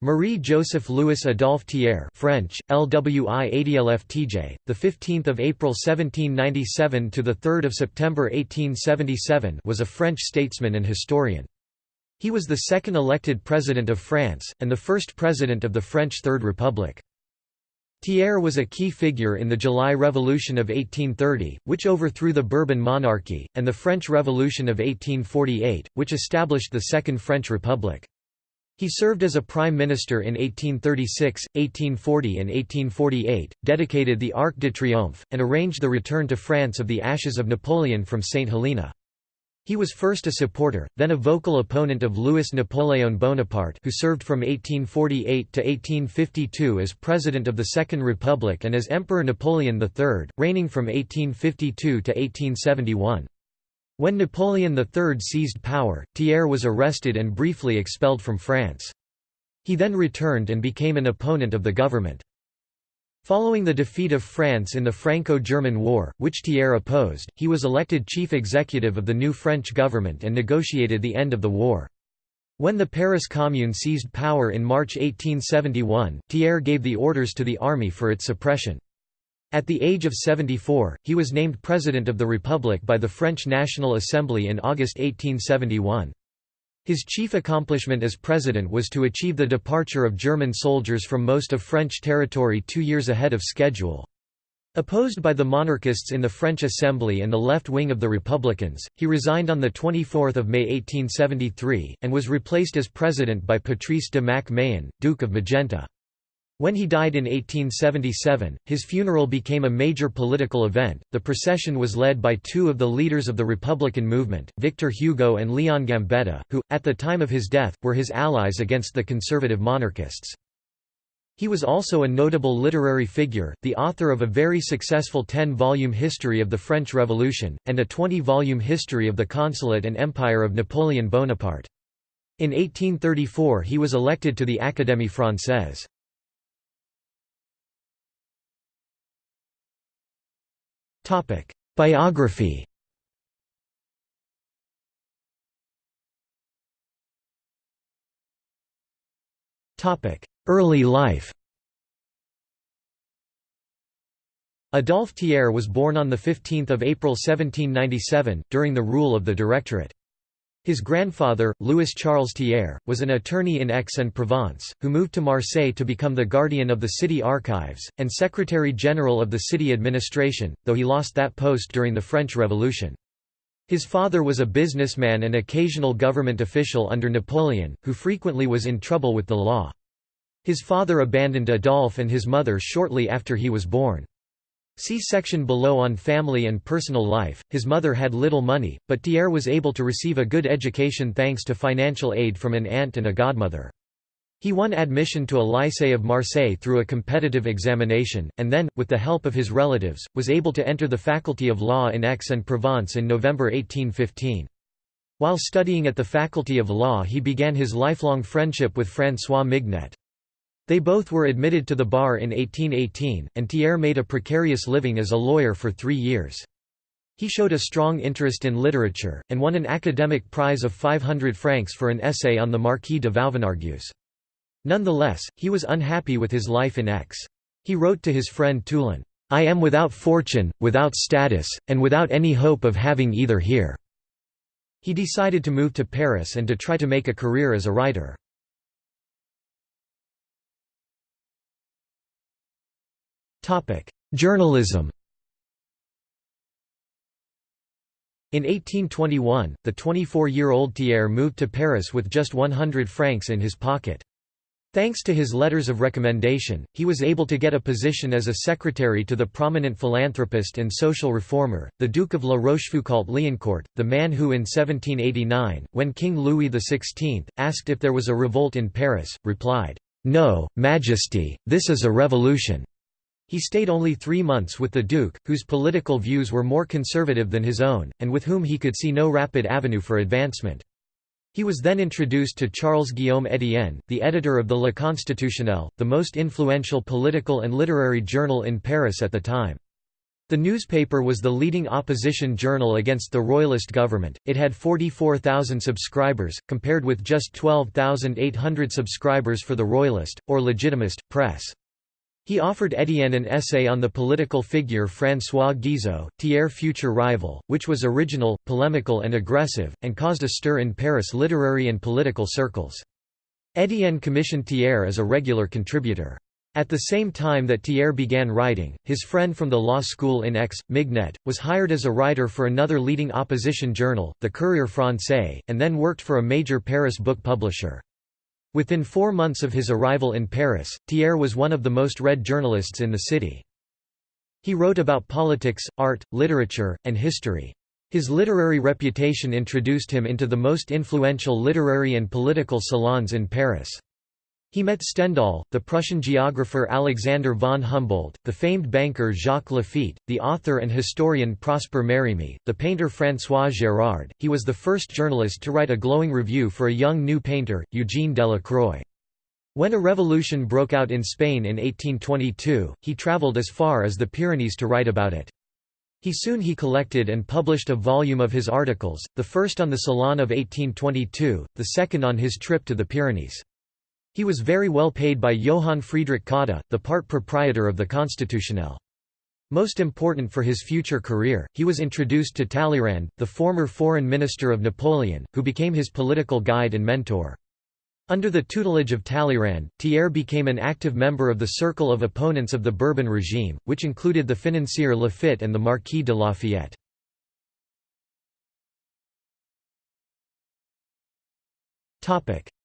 Marie-Joseph Louis Adolphe Thiers French, LWI the 15th of April 1797 to the 3rd of September 1877 was a French statesman and historian. He was the second elected president of France, and the first president of the French Third Republic. Thiers was a key figure in the July Revolution of 1830, which overthrew the Bourbon monarchy, and the French Revolution of 1848, which established the Second French Republic. He served as a prime minister in 1836, 1840 and 1848, dedicated the Arc de Triomphe, and arranged the return to France of the ashes of Napoleon from St. Helena. He was first a supporter, then a vocal opponent of Louis Napoléon Bonaparte who served from 1848 to 1852 as President of the Second Republic and as Emperor Napoleon III, reigning from 1852 to 1871. When Napoleon III seized power, Thiers was arrested and briefly expelled from France. He then returned and became an opponent of the government. Following the defeat of France in the Franco-German War, which Thiers opposed, he was elected chief executive of the new French government and negotiated the end of the war. When the Paris Commune seized power in March 1871, Thiers gave the orders to the army for its suppression. At the age of 74, he was named President of the Republic by the French National Assembly in August 1871. His chief accomplishment as president was to achieve the departure of German soldiers from most of French territory two years ahead of schedule. Opposed by the monarchists in the French Assembly and the left wing of the Republicans, he resigned on 24 May 1873, and was replaced as president by Patrice de Mac Mahon, Duke of Magenta. When he died in 1877, his funeral became a major political event. The procession was led by two of the leaders of the Republican movement, Victor Hugo and Leon Gambetta, who, at the time of his death, were his allies against the conservative monarchists. He was also a notable literary figure, the author of a very successful 10-volume history of the French Revolution, and a 20-volume history of the consulate and empire of Napoleon Bonaparte. In 1834 he was elected to the Académie Française. Biography Early life Adolphe Thiers was born on 15 April 1797, during the rule of the Directorate. His grandfather, Louis Charles Thiers, was an attorney in Aix-en-Provence, who moved to Marseille to become the guardian of the city archives, and secretary-general of the city administration, though he lost that post during the French Revolution. His father was a businessman and occasional government official under Napoleon, who frequently was in trouble with the law. His father abandoned Adolphe and his mother shortly after he was born. See section below on family and personal life. His mother had little money, but Thiers was able to receive a good education thanks to financial aid from an aunt and a godmother. He won admission to a lycée of Marseille through a competitive examination, and then, with the help of his relatives, was able to enter the Faculty of Law in Aix-en-Provence in November 1815. While studying at the Faculty of Law he began his lifelong friendship with François Mignet. They both were admitted to the bar in 1818, and Thiers made a precarious living as a lawyer for three years. He showed a strong interest in literature, and won an academic prize of 500 francs for an essay on the Marquis de Vauvenargues. Nonetheless, he was unhappy with his life in Aix. He wrote to his friend Toulon, "'I am without fortune, without status, and without any hope of having either here." He decided to move to Paris and to try to make a career as a writer. Journalism In 1821, the 24-year-old Thiers moved to Paris with just 100 francs in his pocket. Thanks to his letters of recommendation, he was able to get a position as a secretary to the prominent philanthropist and social reformer, the Duke of La Rochefoucauld-Liancourt, the man who in 1789, when King Louis XVI, asked if there was a revolt in Paris, replied, "'No, Majesty, this is a revolution. He stayed only three months with the Duke, whose political views were more conservative than his own, and with whom he could see no rapid avenue for advancement. He was then introduced to Charles Guillaume Etienne, the editor of the Le Constitutionnel, the most influential political and literary journal in Paris at the time. The newspaper was the leading opposition journal against the royalist government. It had 44,000 subscribers, compared with just 12,800 subscribers for the royalist, or legitimist, press. He offered Étienne an essay on the political figure François Guizot, Thiers' future rival, which was original, polemical and aggressive, and caused a stir in Paris literary and political circles. Étienne commissioned Thiers as a regular contributor. At the same time that Thiers began writing, his friend from the law school in Aix, Mignet, was hired as a writer for another leading opposition journal, the Courrier français, and then worked for a major Paris book publisher. Within four months of his arrival in Paris, Thiers was one of the most read journalists in the city. He wrote about politics, art, literature, and history. His literary reputation introduced him into the most influential literary and political salons in Paris. He met Stendhal, the Prussian geographer Alexander von Humboldt, the famed banker Jacques Laffitte, the author and historian Prosper Mérimée, the painter François Gérard. He was the first journalist to write a glowing review for a young new painter, Eugène Delacroix. When a revolution broke out in Spain in 1822, he travelled as far as the Pyrenees to write about it. He soon he collected and published a volume of his articles, the first on the Salon of 1822, the second on his trip to the Pyrenees. He was very well paid by Johann Friedrich Cotta, the part proprietor of the Constitutionnel. Most important for his future career, he was introduced to Talleyrand, the former foreign minister of Napoleon, who became his political guide and mentor. Under the tutelage of Talleyrand, Thiers became an active member of the circle of opponents of the Bourbon regime, which included the financier Laffitte and the Marquis de Lafayette.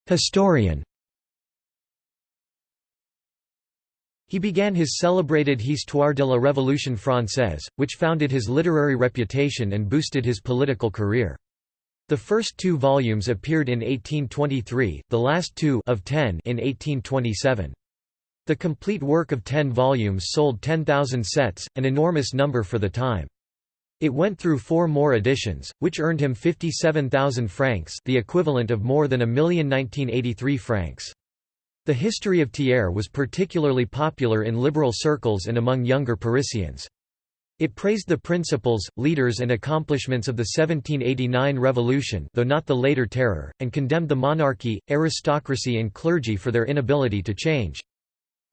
Historian He began his celebrated Histoire de la Révolution française, which founded his literary reputation and boosted his political career. The first two volumes appeared in 1823, the last two of ten in 1827. The complete work of ten volumes sold 10,000 sets, an enormous number for the time. It went through four more editions, which earned him 57,000 francs the equivalent of more than a million 1983 francs. The history of Thiers was particularly popular in liberal circles and among younger Parisians. It praised the principles, leaders and accomplishments of the 1789 revolution though not the later terror, and condemned the monarchy, aristocracy and clergy for their inability to change.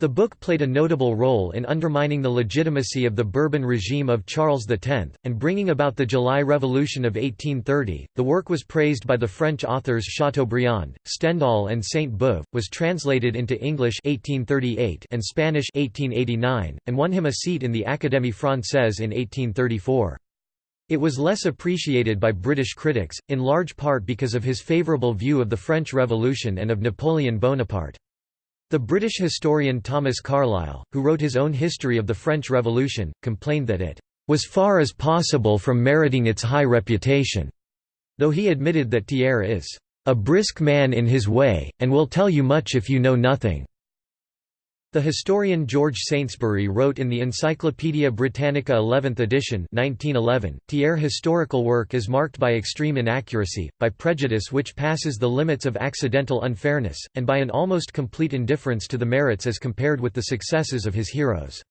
The book played a notable role in undermining the legitimacy of the Bourbon regime of Charles X, and bringing about the July Revolution of 1830. The work was praised by the French authors Chateaubriand, Stendhal, and Sainte Beuve, was translated into English 1838 and Spanish 1889, and won him a seat in the Académie Française in 1834. It was less appreciated by British critics, in large part because of his favourable view of the French Revolution and of Napoleon Bonaparte. The British historian Thomas Carlyle, who wrote his own history of the French Revolution, complained that it was far as possible from meriting its high reputation, though he admitted that Thiers is a brisk man in his way, and will tell you much if you know nothing. The historian George Saintsbury wrote in the Encyclopædia Britannica 11th edition 1911, Thiers' historical work is marked by extreme inaccuracy, by prejudice which passes the limits of accidental unfairness, and by an almost complete indifference to the merits as compared with the successes of his heroes.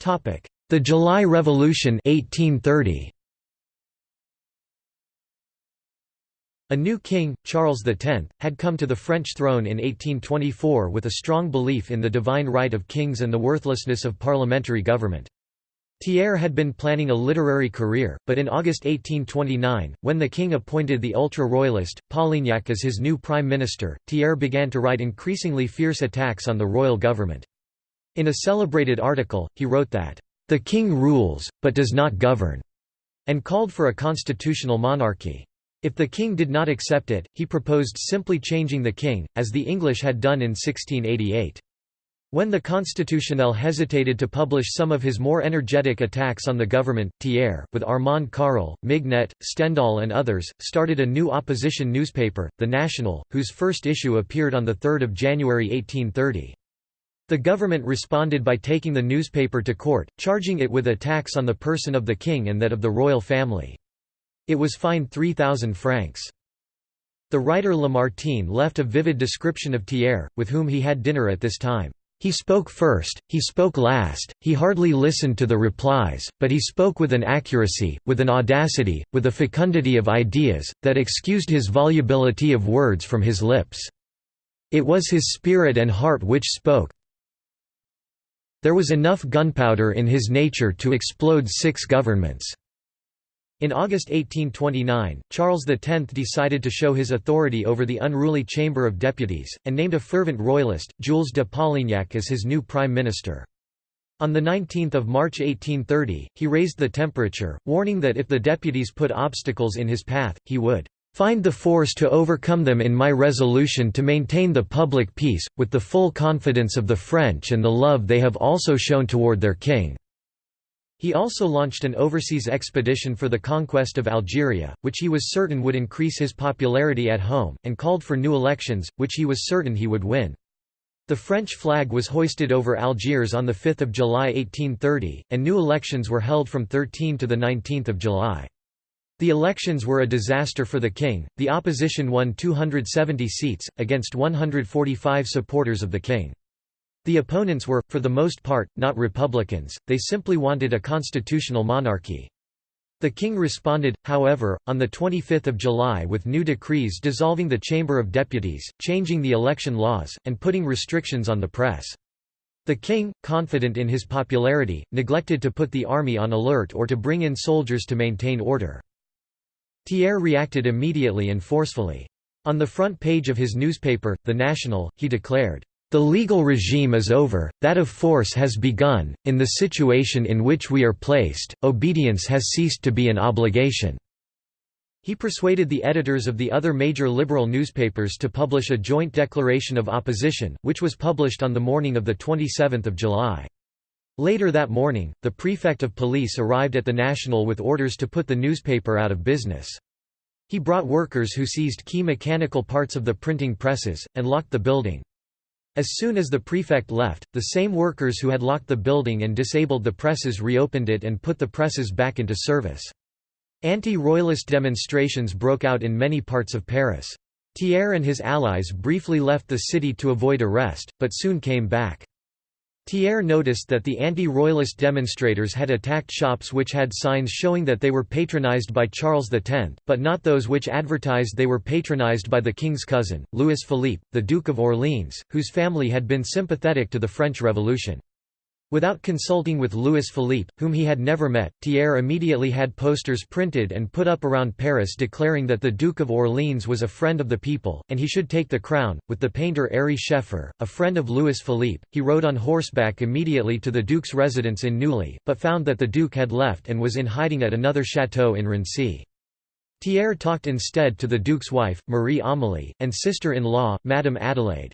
The July Revolution 1830. A new king, Charles X, had come to the French throne in 1824 with a strong belief in the divine right of kings and the worthlessness of parliamentary government. Thiers had been planning a literary career, but in August 1829, when the king appointed the ultra-royalist, Polignac as his new prime minister, Thiers began to write increasingly fierce attacks on the royal government. In a celebrated article, he wrote that, "...the king rules, but does not govern," and called for a constitutional monarchy. If the king did not accept it, he proposed simply changing the king, as the English had done in 1688. When the Constitutionnel hesitated to publish some of his more energetic attacks on the government, Thiers, with Armand Carrel, Mignet, Stendhal and others, started a new opposition newspaper, The National, whose first issue appeared on 3 January 1830. The government responded by taking the newspaper to court, charging it with attacks on the person of the king and that of the royal family. It was fined 3,000 francs. The writer Lamartine left a vivid description of Thiers, with whom he had dinner at this time. He spoke first, he spoke last, he hardly listened to the replies, but he spoke with an accuracy, with an audacity, with a fecundity of ideas, that excused his volubility of words from his lips. It was his spirit and heart which spoke. There was enough gunpowder in his nature to explode six governments. In August 1829, Charles X decided to show his authority over the unruly Chamber of Deputies, and named a fervent royalist, Jules de Polignac as his new prime minister. On 19 March 1830, he raised the temperature, warning that if the deputies put obstacles in his path, he would "...find the force to overcome them in my resolution to maintain the public peace, with the full confidence of the French and the love they have also shown toward their king." He also launched an overseas expedition for the conquest of Algeria, which he was certain would increase his popularity at home, and called for new elections, which he was certain he would win. The French flag was hoisted over Algiers on 5 July 1830, and new elections were held from 13 to 19 July. The elections were a disaster for the king, the opposition won 270 seats, against 145 supporters of the king. The opponents were, for the most part, not Republicans, they simply wanted a constitutional monarchy. The king responded, however, on 25 July with new decrees dissolving the Chamber of Deputies, changing the election laws, and putting restrictions on the press. The king, confident in his popularity, neglected to put the army on alert or to bring in soldiers to maintain order. Thiers reacted immediately and forcefully. On the front page of his newspaper, The National, he declared, the legal regime is over, that of force has begun, in the situation in which we are placed, obedience has ceased to be an obligation." He persuaded the editors of the other major liberal newspapers to publish a joint declaration of opposition, which was published on the morning of 27 July. Later that morning, the prefect of police arrived at the National with orders to put the newspaper out of business. He brought workers who seized key mechanical parts of the printing presses, and locked the building. As soon as the prefect left, the same workers who had locked the building and disabled the presses reopened it and put the presses back into service. Anti-royalist demonstrations broke out in many parts of Paris. Thiers and his allies briefly left the city to avoid arrest, but soon came back. Thiers noticed that the anti-royalist demonstrators had attacked shops which had signs showing that they were patronized by Charles X, but not those which advertised they were patronized by the king's cousin, Louis Philippe, the Duke of Orleans, whose family had been sympathetic to the French Revolution. Without consulting with Louis Philippe, whom he had never met, Thiers immediately had posters printed and put up around Paris declaring that the Duke of Orleans was a friend of the people, and he should take the crown. With the painter Ary Scheffer, a friend of Louis Philippe, he rode on horseback immediately to the Duke's residence in Neuilly, but found that the Duke had left and was in hiding at another chateau in Raincy. Thiers talked instead to the Duke's wife, Marie Amélie, and sister-in-law, Madame Adelaide.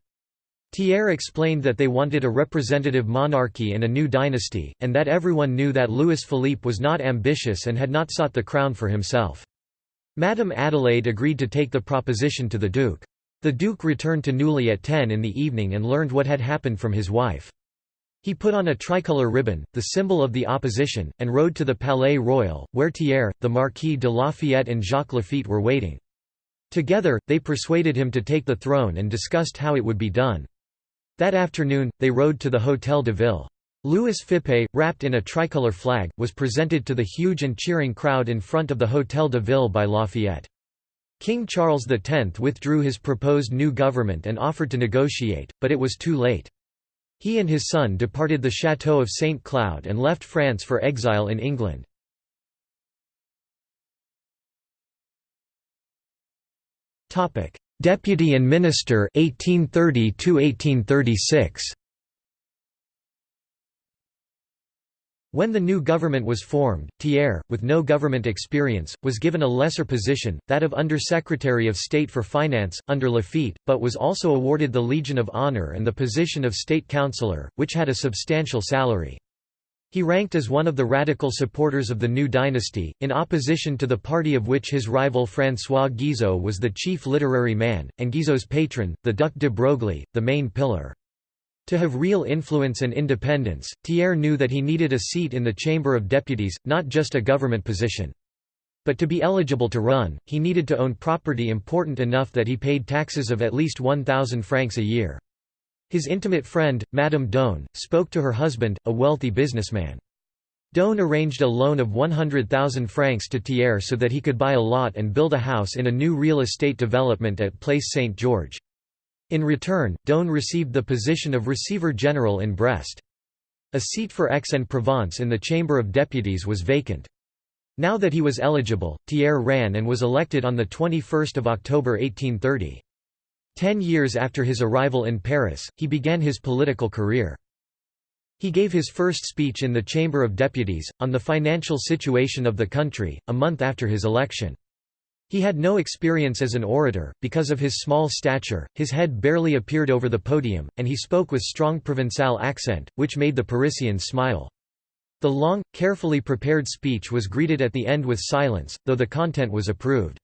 Thiers explained that they wanted a representative monarchy and a new dynasty, and that everyone knew that Louis Philippe was not ambitious and had not sought the crown for himself. Madame Adelaide agreed to take the proposition to the Duke. The Duke returned to Neuilly at 10 in the evening and learned what had happened from his wife. He put on a tricolour ribbon, the symbol of the opposition, and rode to the Palais Royal, where Thiers, the Marquis de Lafayette and Jacques Laffitte were waiting. Together, they persuaded him to take the throne and discussed how it would be done. That afternoon, they rode to the Hôtel de Ville. Louis Philippe, wrapped in a tricolour flag, was presented to the huge and cheering crowd in front of the Hôtel de Ville by Lafayette. King Charles X withdrew his proposed new government and offered to negotiate, but it was too late. He and his son departed the Château of St. Cloud and left France for exile in England. Deputy and Minister 1830 1836 When the new government was formed, Thiers, with no government experience, was given a lesser position, that of Under-Secretary of State for Finance, under Laffitte, but was also awarded the Legion of Honor and the position of State Councillor, which had a substantial salary. He ranked as one of the radical supporters of the new dynasty, in opposition to the party of which his rival François Guizot was the chief literary man, and Guizot's patron, the Duc de Broglie, the main pillar. To have real influence and independence, Thiers knew that he needed a seat in the Chamber of Deputies, not just a government position. But to be eligible to run, he needed to own property important enough that he paid taxes of at least 1,000 francs a year. His intimate friend, Madame Dosne, spoke to her husband, a wealthy businessman. Dosne arranged a loan of 100,000 francs to Thiers so that he could buy a lot and build a house in a new real estate development at Place Saint George. In return, Dosne received the position of Receiver General in Brest. A seat for Aix-en-Provence in the Chamber of Deputies was vacant. Now that he was eligible, Thiers ran and was elected on 21 October 1830. Ten years after his arrival in Paris, he began his political career. He gave his first speech in the Chamber of Deputies, on the financial situation of the country, a month after his election. He had no experience as an orator, because of his small stature, his head barely appeared over the podium, and he spoke with strong Provençal accent, which made the Parisians smile. The long, carefully prepared speech was greeted at the end with silence, though the content was approved.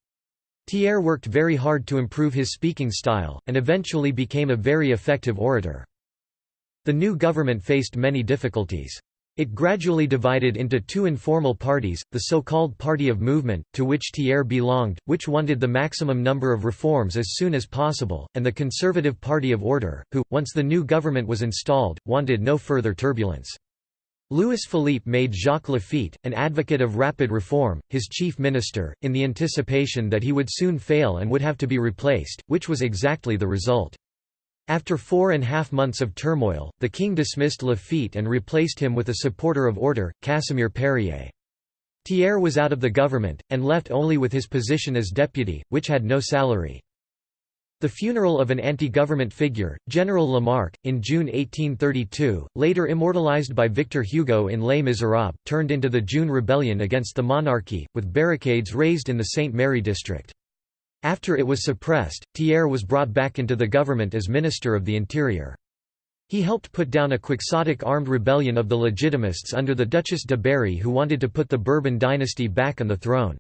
Thiers worked very hard to improve his speaking style, and eventually became a very effective orator. The new government faced many difficulties. It gradually divided into two informal parties, the so-called Party of Movement, to which Thiers belonged, which wanted the maximum number of reforms as soon as possible, and the Conservative Party of Order, who, once the new government was installed, wanted no further turbulence. Louis Philippe made Jacques Laffitte, an advocate of rapid reform, his chief minister, in the anticipation that he would soon fail and would have to be replaced, which was exactly the result. After four and a half months of turmoil, the king dismissed Laffitte and replaced him with a supporter of order, Casimir Perier. Thiers was out of the government, and left only with his position as deputy, which had no salary. The funeral of an anti-government figure, General Lamarque, in June 1832, later immortalized by Victor Hugo in Les Miserables, turned into the June Rebellion against the monarchy, with barricades raised in the St. Merry district. After it was suppressed, Thiers was brought back into the government as Minister of the Interior. He helped put down a quixotic armed rebellion of the Legitimists under the Duchess de Berry who wanted to put the Bourbon dynasty back on the throne.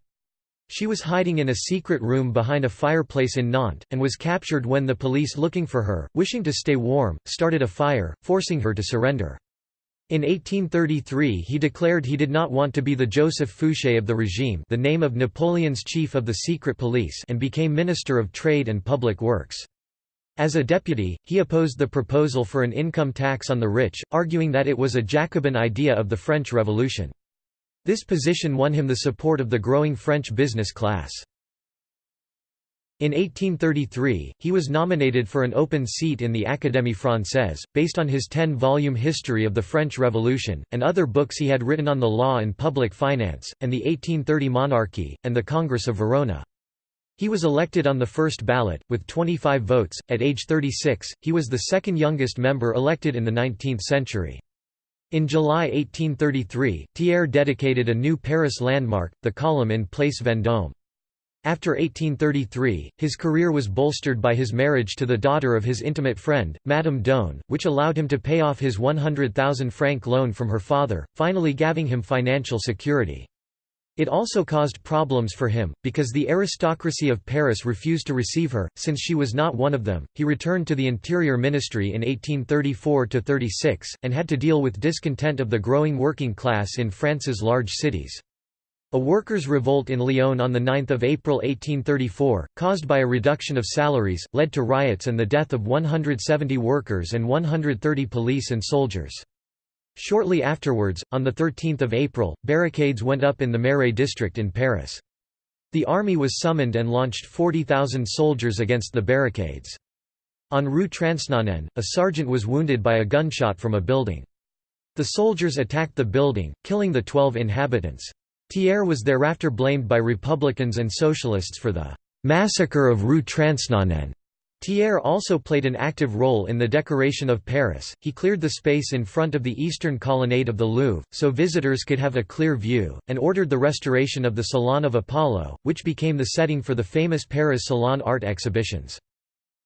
She was hiding in a secret room behind a fireplace in Nantes, and was captured when the police looking for her, wishing to stay warm, started a fire, forcing her to surrender. In 1833 he declared he did not want to be the Joseph Fouché of the regime the name of Napoleon's chief of the secret police and became Minister of Trade and Public Works. As a deputy, he opposed the proposal for an income tax on the rich, arguing that it was a Jacobin idea of the French Revolution. This position won him the support of the growing French business class. In 1833, he was nominated for an open seat in the Académie Française, based on his ten-volume history of the French Revolution, and other books he had written on the law and public finance, and the 1830 monarchy, and the Congress of Verona. He was elected on the first ballot, with 25 votes. At age 36, he was the second youngest member elected in the 19th century. In July 1833, Thiers dedicated a new Paris landmark, the column in Place Vendôme. After 1833, his career was bolstered by his marriage to the daughter of his intimate friend, Madame Dosne, which allowed him to pay off his 100,000 franc loan from her father, finally giving him financial security. It also caused problems for him, because the aristocracy of Paris refused to receive her, since she was not one of them. He returned to the Interior Ministry in 1834 36, and had to deal with discontent of the growing working class in France's large cities. A workers' revolt in Lyon on 9 April 1834, caused by a reduction of salaries, led to riots and the death of 170 workers and 130 police and soldiers. Shortly afterwards, on 13 April, barricades went up in the Marais district in Paris. The army was summoned and launched 40,000 soldiers against the barricades. On Rue Transnonain, a sergeant was wounded by a gunshot from a building. The soldiers attacked the building, killing the 12 inhabitants. Thiers was thereafter blamed by Republicans and Socialists for the «massacre of Rue Transnonain». Thiers also played an active role in the decoration of Paris, he cleared the space in front of the eastern colonnade of the Louvre, so visitors could have a clear view, and ordered the restoration of the Salon of Apollo, which became the setting for the famous Paris Salon art exhibitions.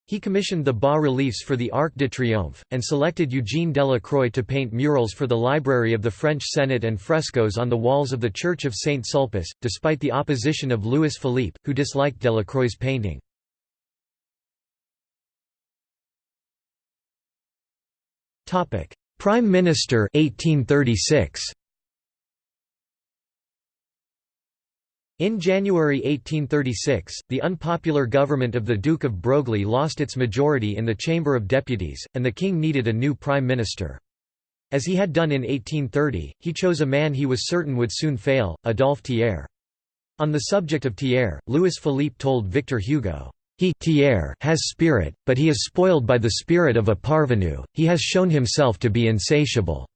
He commissioned the bas-reliefs for the Arc de Triomphe, and selected Eugène Delacroix to paint murals for the library of the French Senate and frescoes on the walls of the Church of Saint Sulpice, despite the opposition of Louis Philippe, who disliked Delacroix's painting. Prime Minister 1836. In January 1836, the unpopular government of the Duke of Broglie lost its majority in the Chamber of Deputies, and the king needed a new prime minister. As he had done in 1830, he chose a man he was certain would soon fail, Adolphe Thiers. On the subject of Thiers, Louis Philippe told Victor Hugo, he has spirit, but he is spoiled by the spirit of a parvenu, he has shown himself to be insatiable."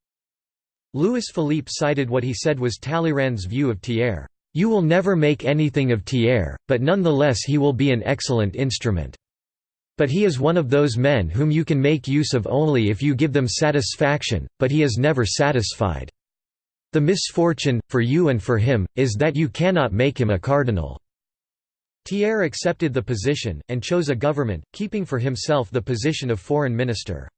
Louis Philippe cited what he said was Talleyrand's view of Thiers, "...you will never make anything of Thiers, but nonetheless he will be an excellent instrument. But he is one of those men whom you can make use of only if you give them satisfaction, but he is never satisfied." The misfortune, for you and for him, is that you cannot make him a cardinal." Thiers accepted the position, and chose a government, keeping for himself the position of foreign minister.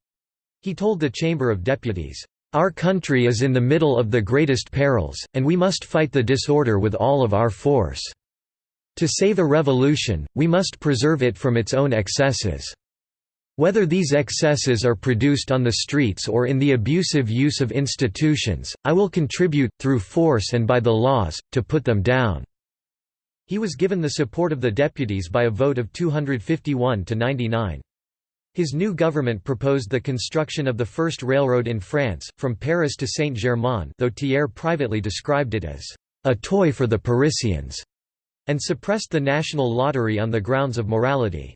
He told the Chamber of Deputies, "...our country is in the middle of the greatest perils, and we must fight the disorder with all of our force. To save a revolution, we must preserve it from its own excesses." Whether these excesses are produced on the streets or in the abusive use of institutions, I will contribute, through force and by the laws, to put them down." He was given the support of the deputies by a vote of 251 to 99. His new government proposed the construction of the first railroad in France, from Paris to Saint-Germain though Thiers privately described it as, "...a toy for the Parisians", and suppressed the national lottery on the grounds of morality.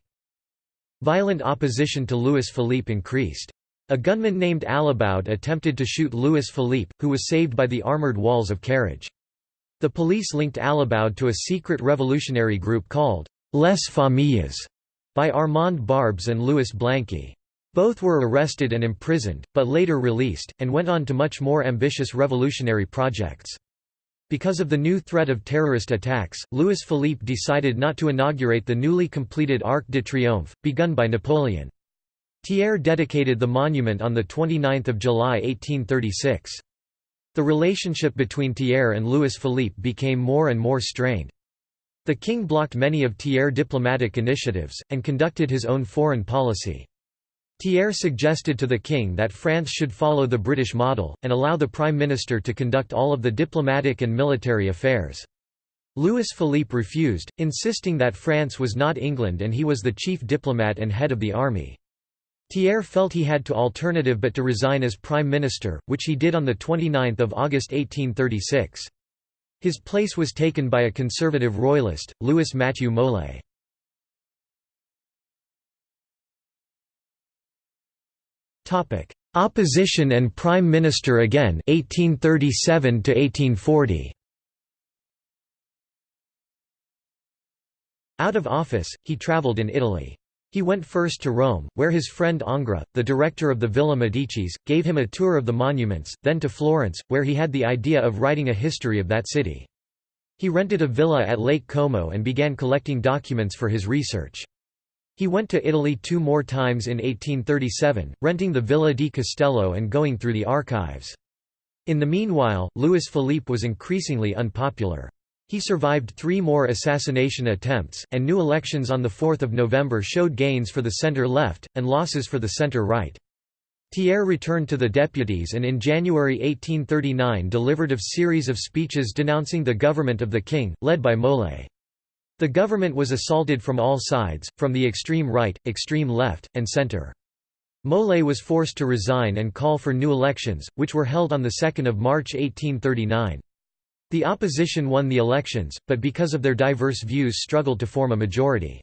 Violent opposition to Louis Philippe increased. A gunman named Alibaud attempted to shoot Louis Philippe, who was saved by the armoured walls of Carriage. The police linked Alibaud to a secret revolutionary group called Les Familles by Armand Barbes and Louis Blanqui. Both were arrested and imprisoned, but later released, and went on to much more ambitious revolutionary projects. Because of the new threat of terrorist attacks, Louis Philippe decided not to inaugurate the newly completed Arc de Triomphe, begun by Napoleon. Thiers dedicated the monument on 29 July 1836. The relationship between Thiers and Louis Philippe became more and more strained. The king blocked many of Thiers' diplomatic initiatives, and conducted his own foreign policy. Thiers suggested to the king that France should follow the British model, and allow the prime minister to conduct all of the diplomatic and military affairs. Louis Philippe refused, insisting that France was not England and he was the chief diplomat and head of the army. Thiers felt he had to alternative but to resign as prime minister, which he did on 29 August 1836. His place was taken by a conservative royalist, Louis Mathieu Molé. Opposition and Prime Minister again 1837 -1840. Out of office, he travelled in Italy. He went first to Rome, where his friend Ingres, the director of the Villa Medicis, gave him a tour of the monuments, then to Florence, where he had the idea of writing a history of that city. He rented a villa at Lake Como and began collecting documents for his research. He went to Italy two more times in 1837, renting the Villa di Castello and going through the archives. In the meanwhile, Louis Philippe was increasingly unpopular. He survived three more assassination attempts, and new elections on 4 November showed gains for the centre-left, and losses for the centre-right. Thiers returned to the deputies and in January 1839 delivered a series of speeches denouncing the government of the king, led by Molé. The government was assaulted from all sides, from the extreme right, extreme left, and centre. Molé was forced to resign and call for new elections, which were held on 2 March 1839. The opposition won the elections, but because of their diverse views struggled to form a majority.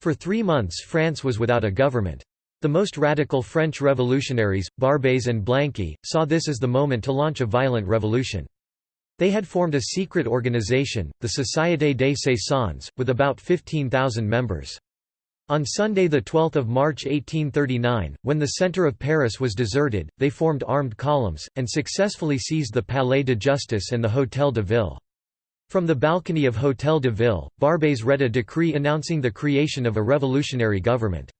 For three months France was without a government. The most radical French revolutionaries, Barbès and Blanqui, saw this as the moment to launch a violent revolution. They had formed a secret organization, the Société des Saisons, with about 15,000 members. On Sunday 12 March 1839, when the centre of Paris was deserted, they formed armed columns, and successfully seized the Palais de Justice and the Hôtel de Ville. From the balcony of Hôtel de Ville, Barbès read a decree announcing the creation of a revolutionary government.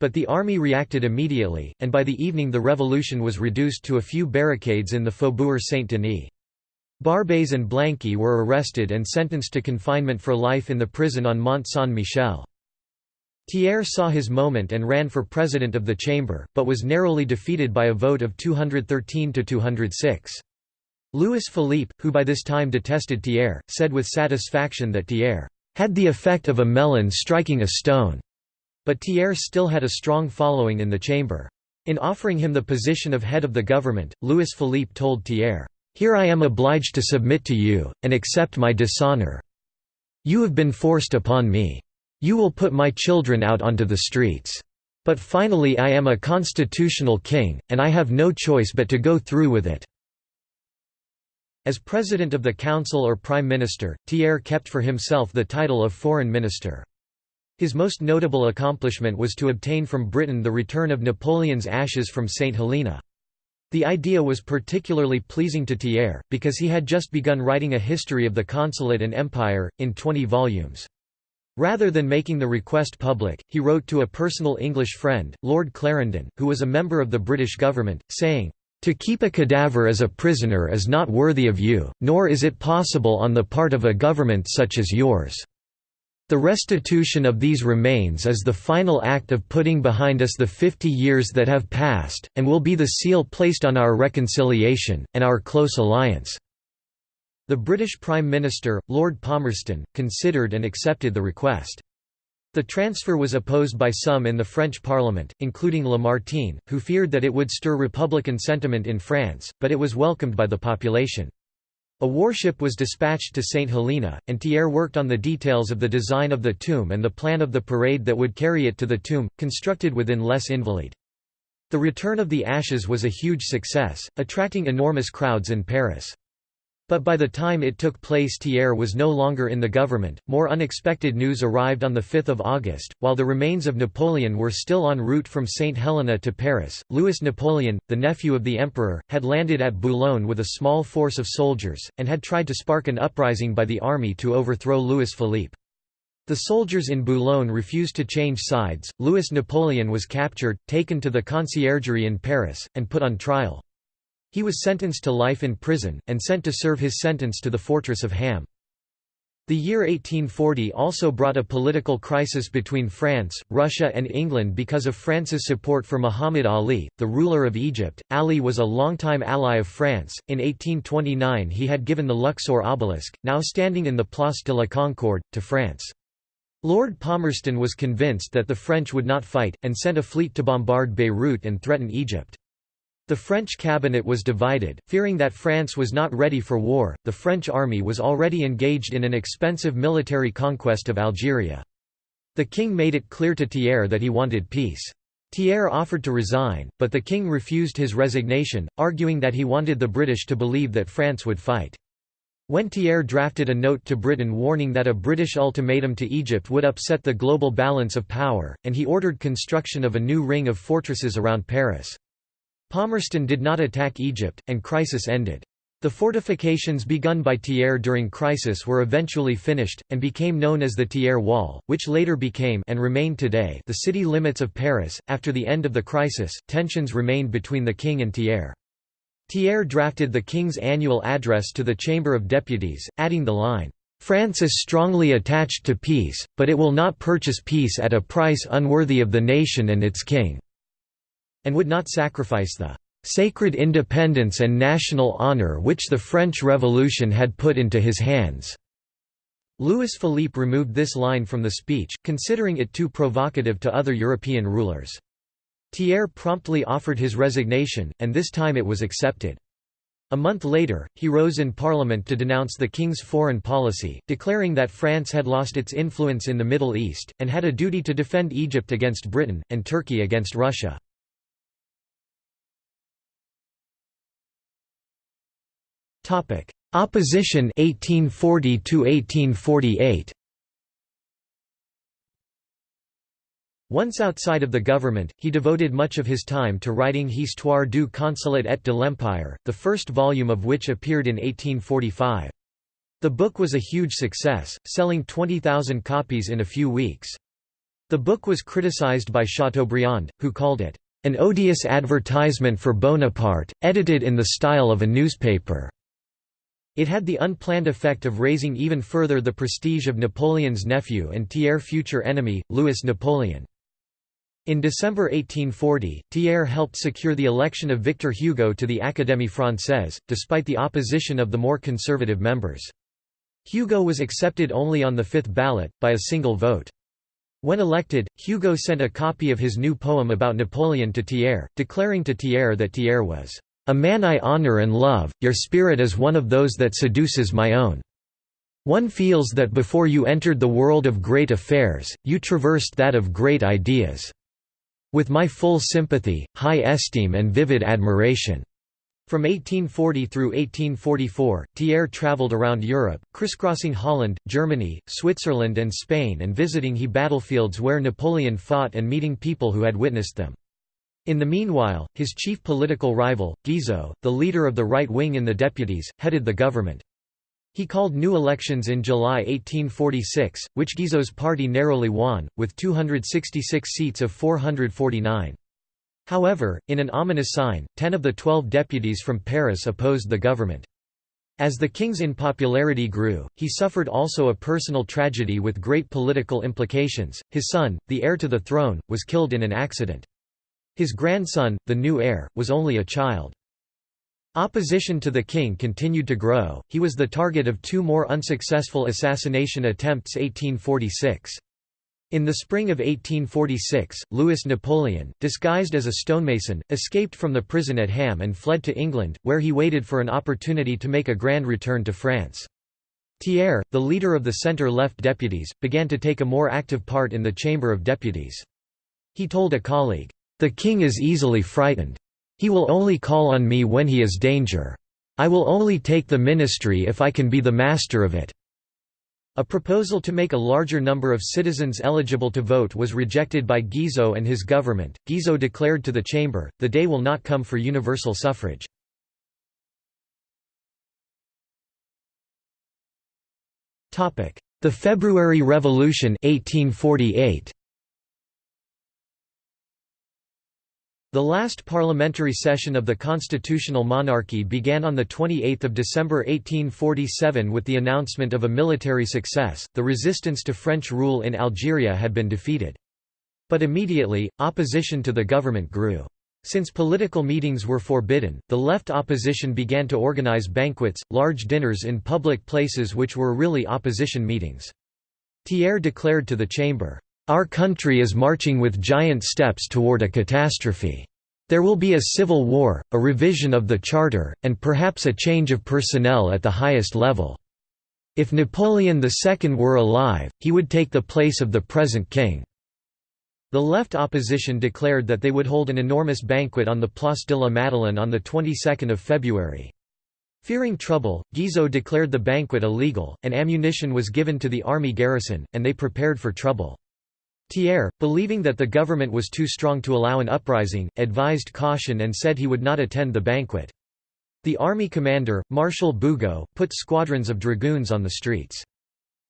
But the army reacted immediately, and by the evening the revolution was reduced to a few barricades in the Faubourg Saint-Denis. Barbès and Blanqui were arrested and sentenced to confinement for life in the prison on Mont Saint-Michel. Thiers saw his moment and ran for president of the chamber, but was narrowly defeated by a vote of 213 to 206. Louis Philippe, who by this time detested Thiers, said with satisfaction that Thiers had the effect of a melon striking a stone, but Thiers still had a strong following in the chamber. In offering him the position of head of the government, Louis Philippe told Thiers, "'Here I am obliged to submit to you, and accept my dishonor. You have been forced upon me. You will put my children out onto the streets. But finally I am a constitutional king, and I have no choice but to go through with it.' As President of the Council or Prime Minister, Thiers kept for himself the title of Foreign Minister. His most notable accomplishment was to obtain from Britain the return of Napoleon's ashes from St. Helena. The idea was particularly pleasing to Thiers, because he had just begun writing a history of the consulate and empire, in 20 volumes. Rather than making the request public, he wrote to a personal English friend, Lord Clarendon, who was a member of the British government, saying, to keep a cadaver as a prisoner is not worthy of you, nor is it possible on the part of a government such as yours. The restitution of these remains is the final act of putting behind us the fifty years that have passed, and will be the seal placed on our reconciliation, and our close alliance." The British Prime Minister, Lord Palmerston, considered and accepted the request. The transfer was opposed by some in the French Parliament, including Lamartine, who feared that it would stir republican sentiment in France, but it was welcomed by the population. A warship was dispatched to St. Helena, and Thiers worked on the details of the design of the tomb and the plan of the parade that would carry it to the tomb, constructed within Les Invalides. The return of the ashes was a huge success, attracting enormous crowds in Paris. But by the time it took place Thiers was no longer in the government. More unexpected news arrived on 5 August, while the remains of Napoleon were still en route from St. Helena to Paris. Louis Napoleon, the nephew of the emperor, had landed at Boulogne with a small force of soldiers, and had tried to spark an uprising by the army to overthrow Louis Philippe. The soldiers in Boulogne refused to change sides. Louis Napoleon was captured, taken to the conciergerie in Paris, and put on trial. He was sentenced to life in prison, and sent to serve his sentence to the fortress of Ham. The year 1840 also brought a political crisis between France, Russia and England because of France's support for Muhammad Ali, the ruler of Egypt. Ali was a longtime ally of France. In 1829 he had given the Luxor obelisk, now standing in the Place de la Concorde, to France. Lord Palmerston was convinced that the French would not fight, and sent a fleet to bombard Beirut and threaten Egypt. The French cabinet was divided, fearing that France was not ready for war. The French army was already engaged in an expensive military conquest of Algeria. The king made it clear to Thiers that he wanted peace. Thiers offered to resign, but the king refused his resignation, arguing that he wanted the British to believe that France would fight. When Thiers drafted a note to Britain warning that a British ultimatum to Egypt would upset the global balance of power, and he ordered construction of a new ring of fortresses around Paris. Palmerston did not attack Egypt, and crisis ended. The fortifications begun by Thiers during crisis were eventually finished, and became known as the Thiers Wall, which later became and remain today the city limits of Paris. After the end of the crisis, tensions remained between the king and Thiers. Thiers drafted the king's annual address to the Chamber of Deputies, adding the line, France is strongly attached to peace, but it will not purchase peace at a price unworthy of the nation and its king and would not sacrifice the sacred independence and national honor which the French Revolution had put into his hands." Louis Philippe removed this line from the speech, considering it too provocative to other European rulers. Thiers promptly offered his resignation, and this time it was accepted. A month later, he rose in Parliament to denounce the king's foreign policy, declaring that France had lost its influence in the Middle East, and had a duty to defend Egypt against Britain, and Turkey against Russia. Topic: Opposition 1840 to 1848. Once outside of the government, he devoted much of his time to writing Histoire du Consulat et de l'Empire, the first volume of which appeared in 1845. The book was a huge success, selling 20,000 copies in a few weeks. The book was criticized by Chateaubriand, who called it, "...an odious advertisement for Bonaparte, edited in the style of a newspaper." It had the unplanned effect of raising even further the prestige of Napoleon's nephew and Thiers' future enemy, Louis Napoleon. In December 1840, Thiers helped secure the election of Victor Hugo to the Académie Française, despite the opposition of the more conservative members. Hugo was accepted only on the fifth ballot, by a single vote. When elected, Hugo sent a copy of his new poem about Napoleon to Thiers, declaring to Thiers that Thiers was, "...a man I honor and love, your spirit is one of those that seduces my own. One feels that before you entered the world of great affairs, you traversed that of great ideas." with my full sympathy, high esteem and vivid admiration." From 1840 through 1844, Thiers travelled around Europe, crisscrossing Holland, Germany, Switzerland and Spain and visiting he battlefields where Napoleon fought and meeting people who had witnessed them. In the meanwhile, his chief political rival, Guizot, the leader of the right wing in the deputies, headed the government. He called new elections in July 1846, which Guizot's party narrowly won, with 266 seats of 449. However, in an ominous sign, ten of the twelve deputies from Paris opposed the government. As the king's unpopularity grew, he suffered also a personal tragedy with great political implications. His son, the heir to the throne, was killed in an accident. His grandson, the new heir, was only a child. Opposition to the king continued to grow, he was the target of two more unsuccessful assassination attempts 1846. In the spring of 1846, Louis Napoleon, disguised as a stonemason, escaped from the prison at Ham and fled to England, where he waited for an opportunity to make a grand return to France. Thiers, the leader of the centre-left deputies, began to take a more active part in the Chamber of Deputies. He told a colleague, "'The king is easily frightened. He will only call on me when he is in danger. I will only take the ministry if I can be the master of it." A proposal to make a larger number of citizens eligible to vote was rejected by Guizot and his government. Guizot declared to the chamber, the day will not come for universal suffrage. The February Revolution 1848. The last parliamentary session of the constitutional monarchy began on 28 December 1847 with the announcement of a military success, the resistance to French rule in Algeria had been defeated. But immediately, opposition to the government grew. Since political meetings were forbidden, the left opposition began to organize banquets, large dinners in public places which were really opposition meetings. Thiers declared to the chamber, our country is marching with giant steps toward a catastrophe. There will be a civil war, a revision of the charter, and perhaps a change of personnel at the highest level. If Napoleon II were alive, he would take the place of the present king." The left opposition declared that they would hold an enormous banquet on the Place de la Madeleine on the 22nd of February. Fearing trouble, Guizot declared the banquet illegal, and ammunition was given to the army garrison, and they prepared for trouble. Thiers, believing that the government was too strong to allow an uprising, advised caution and said he would not attend the banquet. The army commander, Marshal Bugeaud, put squadrons of dragoons on the streets.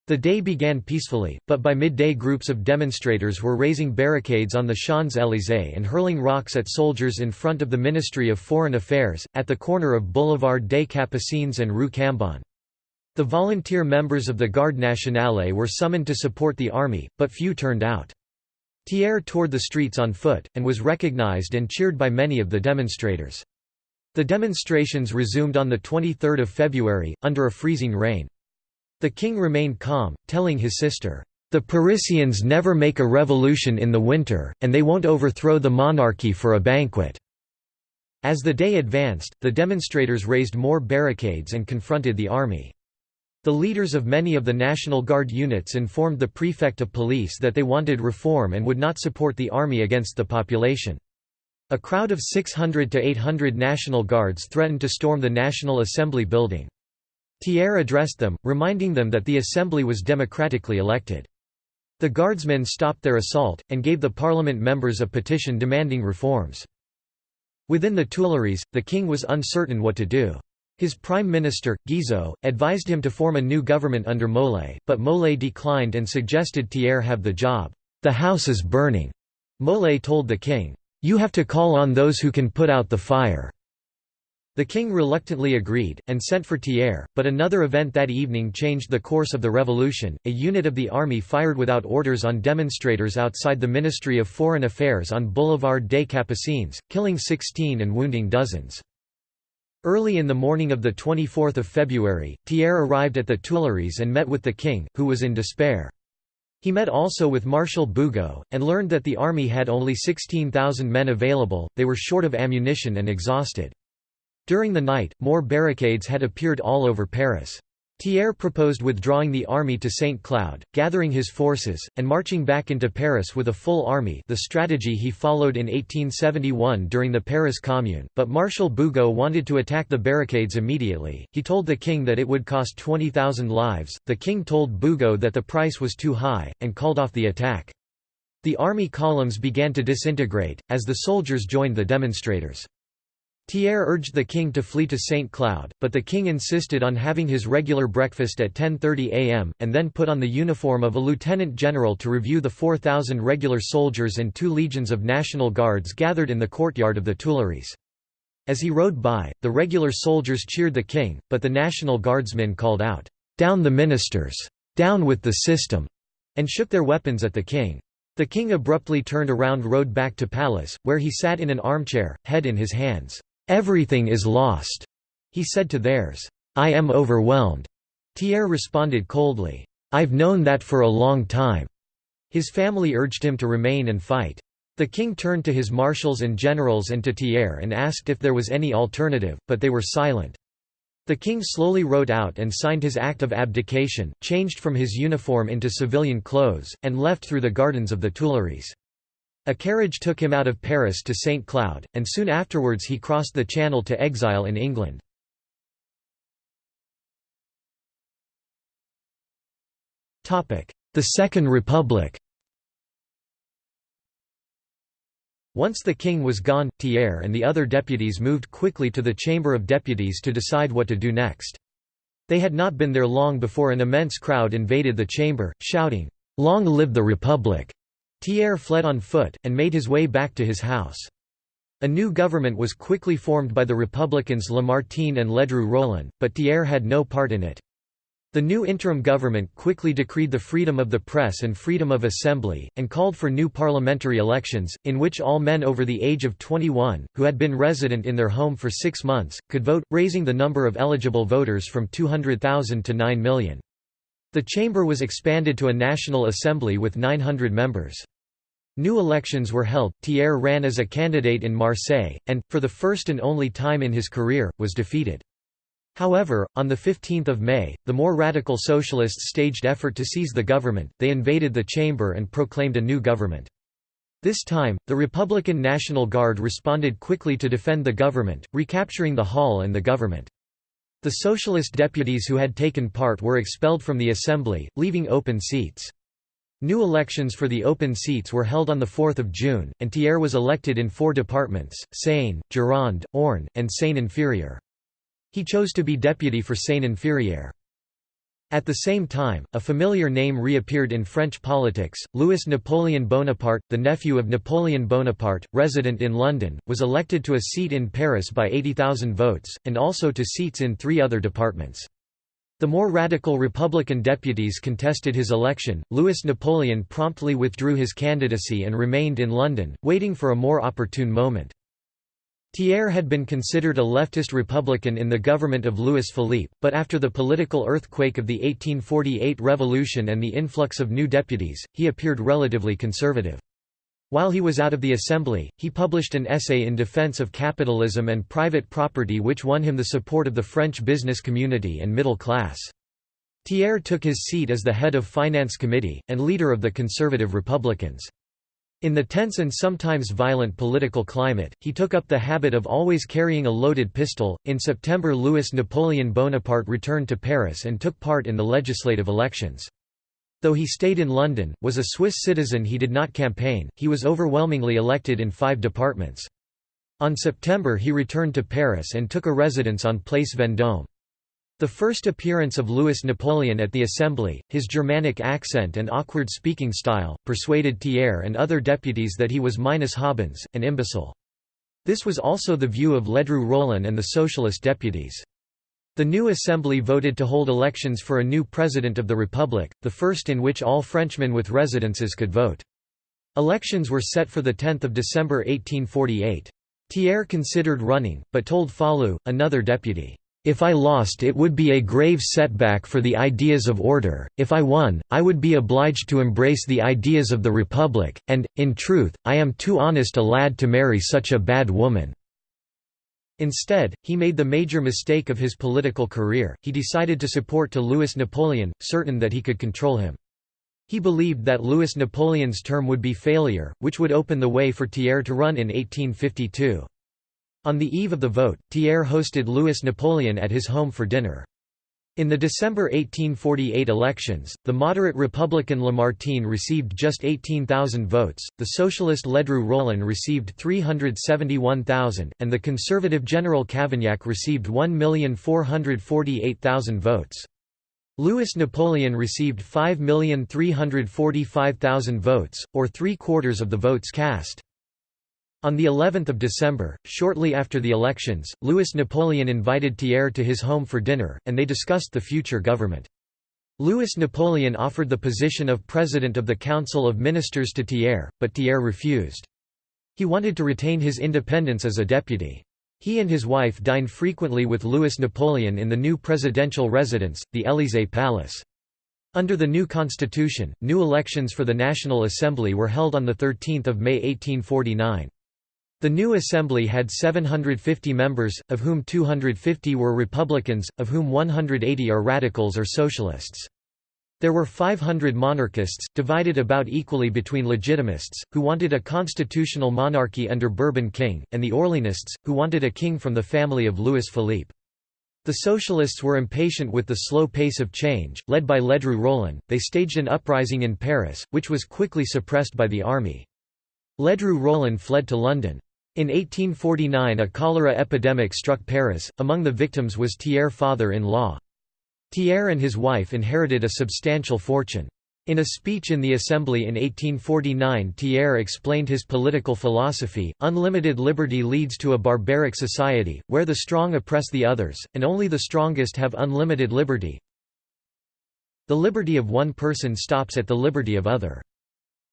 The day began peacefully, but by midday groups of demonstrators were raising barricades on the Champs-Élysées and hurling rocks at soldiers in front of the Ministry of Foreign Affairs, at the corner of Boulevard des Capucines and Rue Cambon. The volunteer members of the Garde Nationale were summoned to support the army, but few turned out. Thiers toured the streets on foot, and was recognized and cheered by many of the demonstrators. The demonstrations resumed on 23 February, under a freezing rain. The king remained calm, telling his sister, "...the Parisians never make a revolution in the winter, and they won't overthrow the monarchy for a banquet." As the day advanced, the demonstrators raised more barricades and confronted the army. The leaders of many of the National Guard units informed the prefect of police that they wanted reform and would not support the army against the population. A crowd of 600 to 800 National Guards threatened to storm the National Assembly building. Thiers addressed them, reminding them that the assembly was democratically elected. The guardsmen stopped their assault, and gave the parliament members a petition demanding reforms. Within the Tuileries, the king was uncertain what to do. His prime minister, Guizot, advised him to form a new government under Molé, but Molé declined and suggested Thiers have the job. The house is burning. Molé told the king, "'You have to call on those who can put out the fire.' The king reluctantly agreed, and sent for Thiers, but another event that evening changed the course of the revolution. A unit of the army fired without orders on demonstrators outside the Ministry of Foreign Affairs on Boulevard des Capucines, killing 16 and wounding dozens. Early in the morning of 24 February, Thiers arrived at the Tuileries and met with the king, who was in despair. He met also with Marshal Bugeaud, and learned that the army had only 16,000 men available, they were short of ammunition and exhausted. During the night, more barricades had appeared all over Paris. Thiers proposed withdrawing the army to St. Cloud, gathering his forces, and marching back into Paris with a full army the strategy he followed in 1871 during the Paris Commune, but Marshal Bugeaud wanted to attack the barricades immediately. He told the king that it would cost 20,000 lives, the king told Bugeaud that the price was too high, and called off the attack. The army columns began to disintegrate, as the soldiers joined the demonstrators. Thiers urged the king to flee to St. Cloud, but the king insisted on having his regular breakfast at 10.30 am, and then put on the uniform of a lieutenant general to review the 4,000 regular soldiers and two legions of National Guards gathered in the courtyard of the Tuileries. As he rode by, the regular soldiers cheered the king, but the National Guardsmen called out, "'Down the ministers! Down with the system!' and shook their weapons at the king. The king abruptly turned around rode back to palace, where he sat in an armchair, head in his hands. Everything is lost, he said to Thiers. I am overwhelmed. Thiers responded coldly. I've known that for a long time. His family urged him to remain and fight. The king turned to his marshals and generals and to Thiers and asked if there was any alternative, but they were silent. The king slowly wrote out and signed his act of abdication, changed from his uniform into civilian clothes, and left through the gardens of the Tuileries. A carriage took him out of Paris to St. Cloud, and soon afterwards he crossed the Channel to exile in England. The Second Republic Once the king was gone, Thiers and the other deputies moved quickly to the Chamber of Deputies to decide what to do next. They had not been there long before an immense crowd invaded the chamber, shouting, "'Long live the Republic!' Thiers fled on foot, and made his way back to his house. A new government was quickly formed by the Republicans Lamartine and Ledru Rollin, but Thiers had no part in it. The new interim government quickly decreed the freedom of the press and freedom of assembly, and called for new parliamentary elections, in which all men over the age of 21, who had been resident in their home for six months, could vote, raising the number of eligible voters from 200,000 to 9 million. The chamber was expanded to a national assembly with 900 members. New elections were held, Thiers ran as a candidate in Marseille, and, for the first and only time in his career, was defeated. However, on 15 May, the more radical socialists staged effort to seize the government, they invaded the chamber and proclaimed a new government. This time, the Republican National Guard responded quickly to defend the government, recapturing the hall and the government. The socialist deputies who had taken part were expelled from the assembly, leaving open seats. New elections for the open seats were held on 4 June, and Thiers was elected in four departments, Seine, Gironde, Orne, and Seine-Inférieure. He chose to be deputy for Seine-Inférieure. At the same time, a familiar name reappeared in French politics. Louis Napoleon Bonaparte, the nephew of Napoleon Bonaparte, resident in London, was elected to a seat in Paris by 80,000 votes, and also to seats in three other departments. The more radical Republican deputies contested his election. Louis Napoleon promptly withdrew his candidacy and remained in London, waiting for a more opportune moment. Thiers had been considered a leftist Republican in the government of Louis Philippe, but after the political earthquake of the 1848 revolution and the influx of new deputies, he appeared relatively conservative. While he was out of the assembly, he published an essay in defense of capitalism and private property which won him the support of the French business community and middle class. Thiers took his seat as the head of Finance Committee, and leader of the Conservative Republicans. In the tense and sometimes violent political climate, he took up the habit of always carrying a loaded pistol. In September, Louis Napoleon Bonaparte returned to Paris and took part in the legislative elections. Though he stayed in London, was a Swiss citizen he did not campaign, he was overwhelmingly elected in five departments. On September he returned to Paris and took a residence on Place Vendôme. The first appearance of Louis Napoleon at the Assembly, his Germanic accent and awkward speaking style, persuaded Thiers and other deputies that he was minus habens, an imbecile. This was also the view of Ledru Rollin and the socialist deputies. The new assembly voted to hold elections for a new president of the republic, the first in which all Frenchmen with residences could vote. Elections were set for 10 December 1848. Thiers considered running, but told Falloux, another deputy, "'If I lost it would be a grave setback for the ideas of order, if I won, I would be obliged to embrace the ideas of the Republic, and, in truth, I am too honest a lad to marry such a bad woman.' Instead, he made the major mistake of his political career, he decided to support to Louis Napoleon, certain that he could control him. He believed that Louis Napoleon's term would be failure, which would open the way for Thiers to run in 1852. On the eve of the vote, Thiers hosted Louis Napoleon at his home for dinner. In the December 1848 elections, the moderate Republican Lamartine received just 18,000 votes, the socialist Ledru Rollin received 371,000, and the conservative General Cavaignac received 1,448,000 votes. Louis Napoleon received 5,345,000 votes, or three-quarters of the votes cast. On the 11th of December, shortly after the elections, Louis Napoleon invited Thiers to his home for dinner, and they discussed the future government. Louis Napoleon offered the position of President of the Council of Ministers to Thiers, but Thiers refused. He wanted to retain his independence as a deputy. He and his wife dined frequently with Louis Napoleon in the new presidential residence, the Élysée Palace. Under the new constitution, new elections for the National Assembly were held on 13 May 1849. The new assembly had 750 members, of whom 250 were Republicans, of whom 180 are radicals or socialists. There were 500 monarchists, divided about equally between legitimists, who wanted a constitutional monarchy under Bourbon king, and the Orleanists, who wanted a king from the family of Louis Philippe. The socialists were impatient with the slow pace of change, led by Ledru Rollin, they staged an uprising in Paris, which was quickly suppressed by the army. Ledru Rollin fled to London. In 1849 a cholera epidemic struck Paris, among the victims was Thiers' father-in-law. Thiers and his wife inherited a substantial fortune. In a speech in the Assembly in 1849 Thiers explained his political philosophy, unlimited liberty leads to a barbaric society, where the strong oppress the others, and only the strongest have unlimited liberty. The liberty of one person stops at the liberty of other.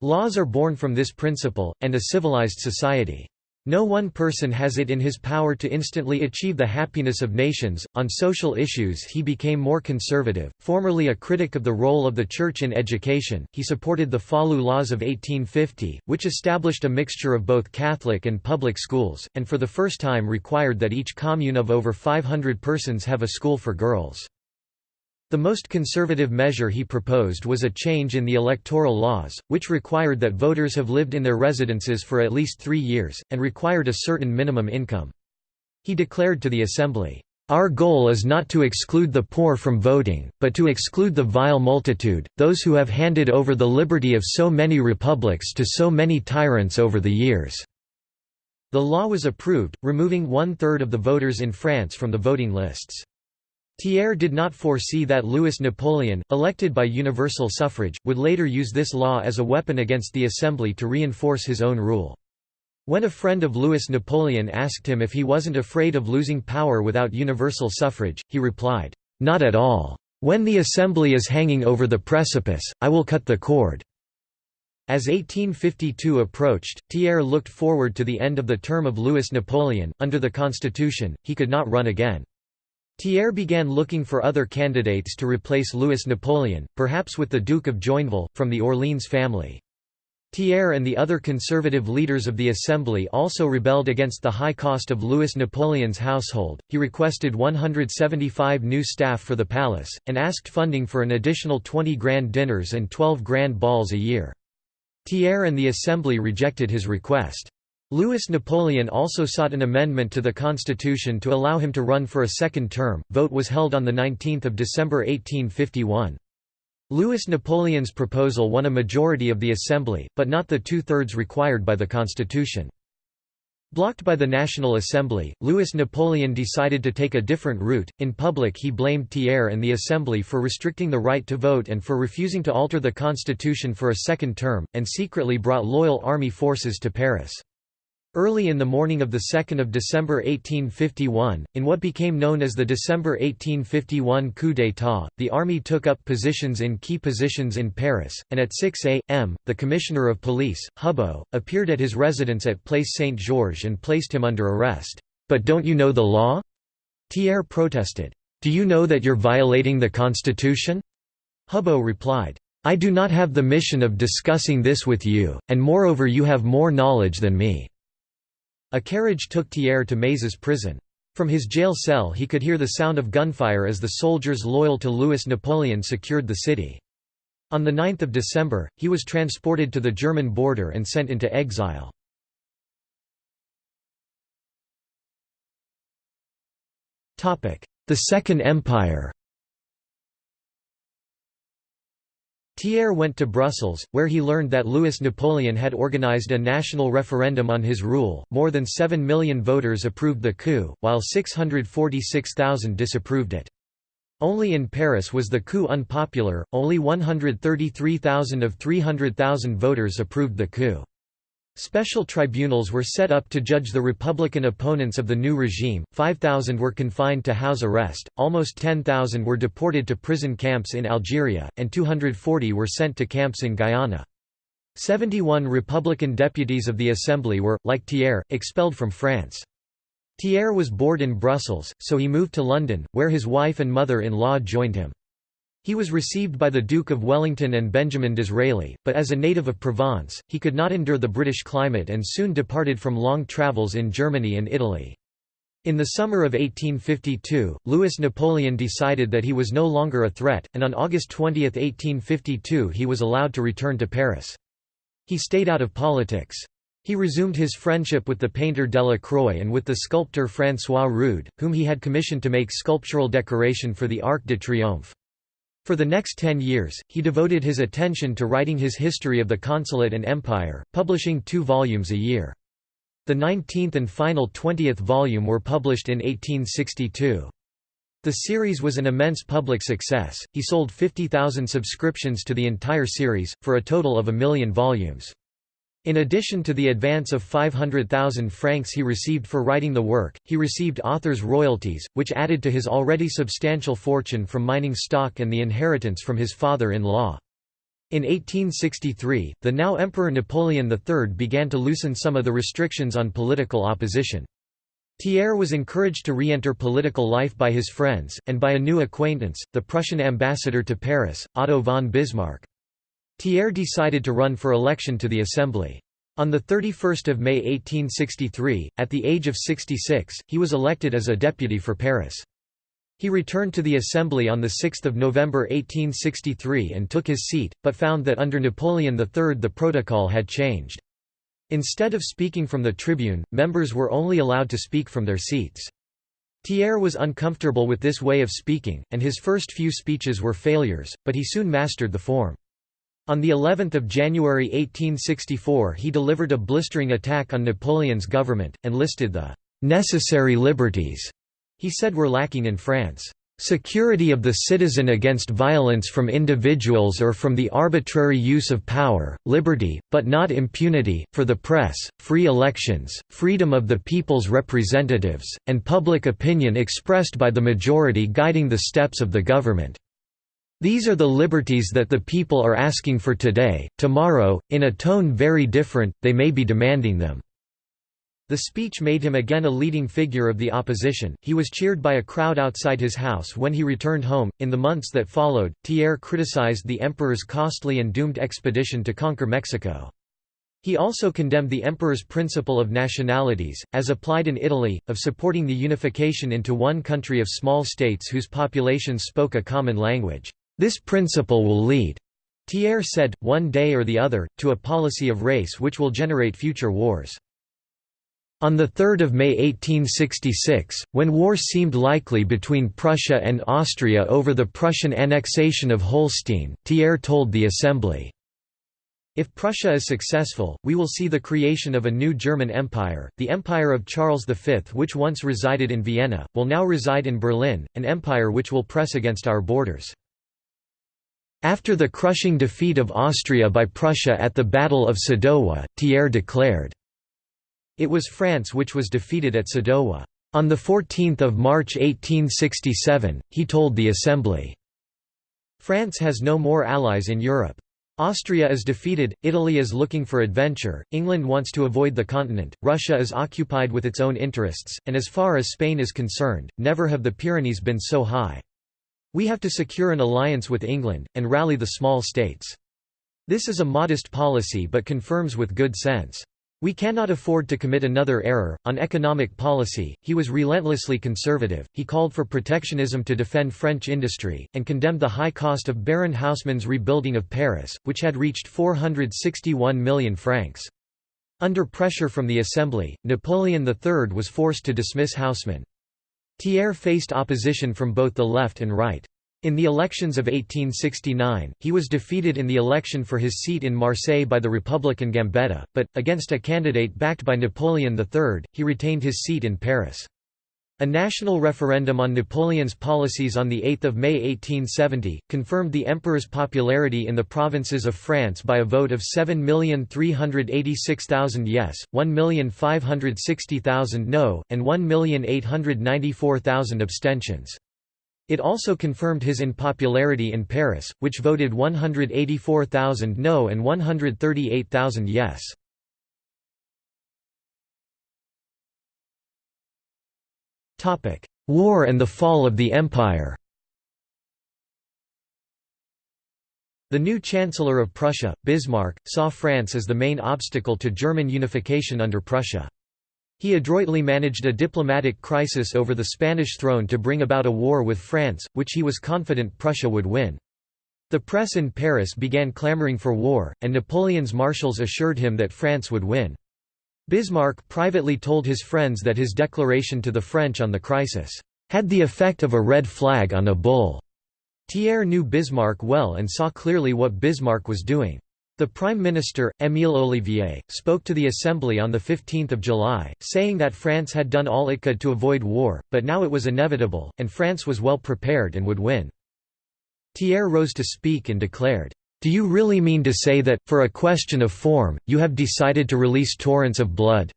Laws are born from this principle, and a civilized society. No one person has it in his power to instantly achieve the happiness of nations. On social issues, he became more conservative. Formerly a critic of the role of the Church in education, he supported the Falloux Laws of 1850, which established a mixture of both Catholic and public schools, and for the first time required that each commune of over 500 persons have a school for girls. The most conservative measure he proposed was a change in the electoral laws, which required that voters have lived in their residences for at least three years, and required a certain minimum income. He declared to the Assembly, "...our goal is not to exclude the poor from voting, but to exclude the vile multitude, those who have handed over the liberty of so many republics to so many tyrants over the years." The law was approved, removing one-third of the voters in France from the voting lists. Thiers did not foresee that Louis Napoleon, elected by universal suffrage, would later use this law as a weapon against the Assembly to reinforce his own rule. When a friend of Louis Napoleon asked him if he wasn't afraid of losing power without universal suffrage, he replied, "'Not at all. When the Assembly is hanging over the precipice, I will cut the cord.'" As 1852 approached, Thiers looked forward to the end of the term of Louis Napoleon. Under the constitution, he could not run again. Thiers began looking for other candidates to replace Louis Napoleon, perhaps with the Duke of Joinville, from the Orleans family. Thiers and the other conservative leaders of the Assembly also rebelled against the high cost of Louis Napoleon's household. He requested 175 new staff for the palace, and asked funding for an additional 20 grand dinners and 12 grand balls a year. Thiers and the Assembly rejected his request. Louis Napoleon also sought an amendment to the constitution to allow him to run for a second term. Vote was held on 19 December 1851. Louis Napoleon's proposal won a majority of the Assembly, but not the two-thirds required by the constitution. Blocked by the National Assembly, Louis Napoleon decided to take a different route. In public, he blamed Thiers and the Assembly for restricting the right to vote and for refusing to alter the constitution for a second term, and secretly brought loyal army forces to Paris. Early in the morning of 2 December 1851, in what became known as the December 1851 coup d'état, the army took up positions in key positions in Paris, and at 6 a.m., the Commissioner of Police, Hubaut, appeared at his residence at Place Saint-Georges and placed him under arrest. "'But don't you know the law?' Thiers protested. "'Do you know that you're violating the Constitution?' Hubaut replied, "'I do not have the mission of discussing this with you, and moreover you have more knowledge than me.' A carriage took Thiers to Mazas prison. From his jail cell he could hear the sound of gunfire as the soldiers loyal to Louis Napoleon secured the city. On 9 December, he was transported to the German border and sent into exile. The Second Empire Thiers went to Brussels, where he learned that Louis Napoleon had organized a national referendum on his rule. More than 7 million voters approved the coup, while 646,000 disapproved it. Only in Paris was the coup unpopular, only 133,000 of 300,000 voters approved the coup. Special tribunals were set up to judge the Republican opponents of the new regime, 5,000 were confined to house arrest, almost 10,000 were deported to prison camps in Algeria, and 240 were sent to camps in Guyana. 71 Republican deputies of the Assembly were, like Thiers, expelled from France. Thiers was bored in Brussels, so he moved to London, where his wife and mother-in-law joined him. He was received by the Duke of Wellington and Benjamin Disraeli, but as a native of Provence, he could not endure the British climate and soon departed from long travels in Germany and Italy. In the summer of 1852, Louis Napoleon decided that he was no longer a threat, and on August 20, 1852 he was allowed to return to Paris. He stayed out of politics. He resumed his friendship with the painter Delacroix and with the sculptor François Rude, whom he had commissioned to make sculptural decoration for the Arc de Triomphe. For the next ten years, he devoted his attention to writing his history of the consulate and empire, publishing two volumes a year. The 19th and final 20th volume were published in 1862. The series was an immense public success, he sold 50,000 subscriptions to the entire series, for a total of a million volumes. In addition to the advance of 500,000 francs he received for writing the work, he received author's royalties, which added to his already substantial fortune from mining stock and the inheritance from his father-in-law. In 1863, the now Emperor Napoleon III began to loosen some of the restrictions on political opposition. Thiers was encouraged to re-enter political life by his friends, and by a new acquaintance, the Prussian ambassador to Paris, Otto von Bismarck. Thiers decided to run for election to the Assembly. On 31 May 1863, at the age of 66, he was elected as a deputy for Paris. He returned to the Assembly on 6 November 1863 and took his seat, but found that under Napoleon III the protocol had changed. Instead of speaking from the tribune, members were only allowed to speak from their seats. Thiers was uncomfortable with this way of speaking, and his first few speeches were failures, but he soon mastered the form. On the 11th of January 1864 he delivered a blistering attack on Napoleon's government, and listed the «necessary liberties» he said were lacking in France. Security of the citizen against violence from individuals or from the arbitrary use of power, liberty, but not impunity, for the press, free elections, freedom of the people's representatives, and public opinion expressed by the majority guiding the steps of the government. These are the liberties that the people are asking for today, tomorrow, in a tone very different, they may be demanding them." The speech made him again a leading figure of the opposition. He was cheered by a crowd outside his house when he returned home. In the months that followed, Thiers criticized the emperor's costly and doomed expedition to conquer Mexico. He also condemned the emperor's principle of nationalities, as applied in Italy, of supporting the unification into one country of small states whose populations spoke a common language. This principle will lead, Thiers said, one day or the other, to a policy of race which will generate future wars. On 3 May 1866, when war seemed likely between Prussia and Austria over the Prussian annexation of Holstein, Thiers told the Assembly, if Prussia is successful, we will see the creation of a new German Empire. The Empire of Charles V, which once resided in Vienna, will now reside in Berlin, an empire which will press against our borders. After the crushing defeat of Austria by Prussia at the Battle of Sadowa, Thiers declared, It was France which was defeated at Sadowa. On 14 March 1867, he told the Assembly, France has no more allies in Europe. Austria is defeated, Italy is looking for adventure, England wants to avoid the continent, Russia is occupied with its own interests, and as far as Spain is concerned, never have the Pyrenees been so high. We have to secure an alliance with England, and rally the small states. This is a modest policy but confirms with good sense. We cannot afford to commit another error. On economic policy, he was relentlessly conservative. He called for protectionism to defend French industry, and condemned the high cost of Baron Haussmann's rebuilding of Paris, which had reached 461 million francs. Under pressure from the Assembly, Napoleon III was forced to dismiss Haussmann. Thiers faced opposition from both the left and right. In the elections of 1869, he was defeated in the election for his seat in Marseille by the Republican Gambetta, but, against a candidate backed by Napoleon III, he retained his seat in Paris. A national referendum on Napoleon's policies on 8 May 1870, confirmed the emperor's popularity in the provinces of France by a vote of 7,386,000 yes, 1,560,000 no, and 1,894,000 abstentions. It also confirmed his unpopularity in Paris, which voted 184,000 no and 138,000 yes. War and the fall of the Empire The new Chancellor of Prussia, Bismarck, saw France as the main obstacle to German unification under Prussia. He adroitly managed a diplomatic crisis over the Spanish throne to bring about a war with France, which he was confident Prussia would win. The press in Paris began clamoring for war, and Napoleon's marshals assured him that France would win. Bismarck privately told his friends that his declaration to the French on the crisis, "...had the effect of a red flag on a bull." Thiers knew Bismarck well and saw clearly what Bismarck was doing. The Prime Minister, Émile Ollivier, spoke to the Assembly on 15 July, saying that France had done all it could to avoid war, but now it was inevitable, and France was well prepared and would win. Thiers rose to speak and declared, "'Do you really mean to say that, for a question of form, you have decided to release torrents of blood?'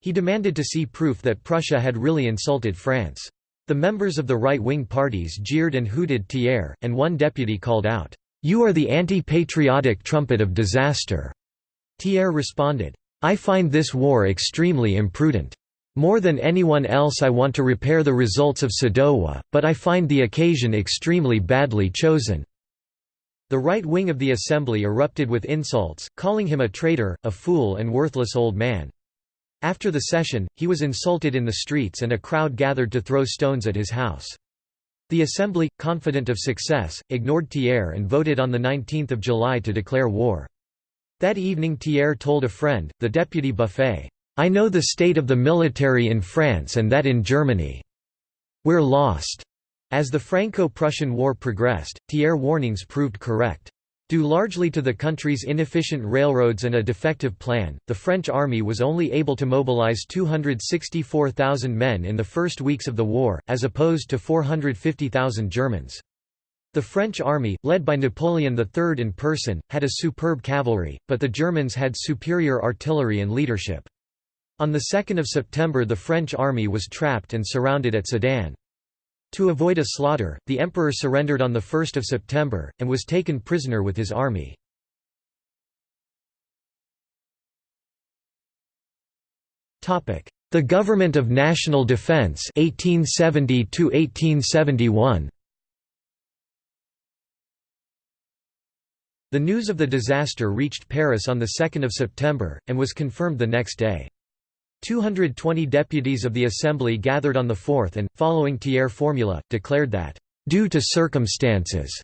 He demanded to see proof that Prussia had really insulted France. The members of the right-wing parties jeered and hooted Thiers, and one deputy called out, you are the anti-patriotic trumpet of disaster." Thiers responded, I find this war extremely imprudent. More than anyone else I want to repair the results of Sadowa, but I find the occasion extremely badly chosen." The right wing of the assembly erupted with insults, calling him a traitor, a fool and worthless old man. After the session, he was insulted in the streets and a crowd gathered to throw stones at his house. The Assembly, confident of success, ignored Thiers and voted on 19 July to declare war. That evening Thiers told a friend, the deputy Buffet, "'I know the state of the military in France and that in Germany. We're lost." As the Franco-Prussian War progressed, Thiers' warnings proved correct. Due largely to the country's inefficient railroads and a defective plan, the French army was only able to mobilize 264,000 men in the first weeks of the war, as opposed to 450,000 Germans. The French army, led by Napoleon III in person, had a superb cavalry, but the Germans had superior artillery and leadership. On 2 September the French army was trapped and surrounded at Sedan. To avoid a slaughter, the emperor surrendered on 1 September, and was taken prisoner with his army. The Government of National Defense 1870 1871 The news of the disaster reached Paris on 2 September, and was confirmed the next day. 220 deputies of the Assembly gathered on the 4th and, following Thiers' formula, declared that, "...due to circumstances,"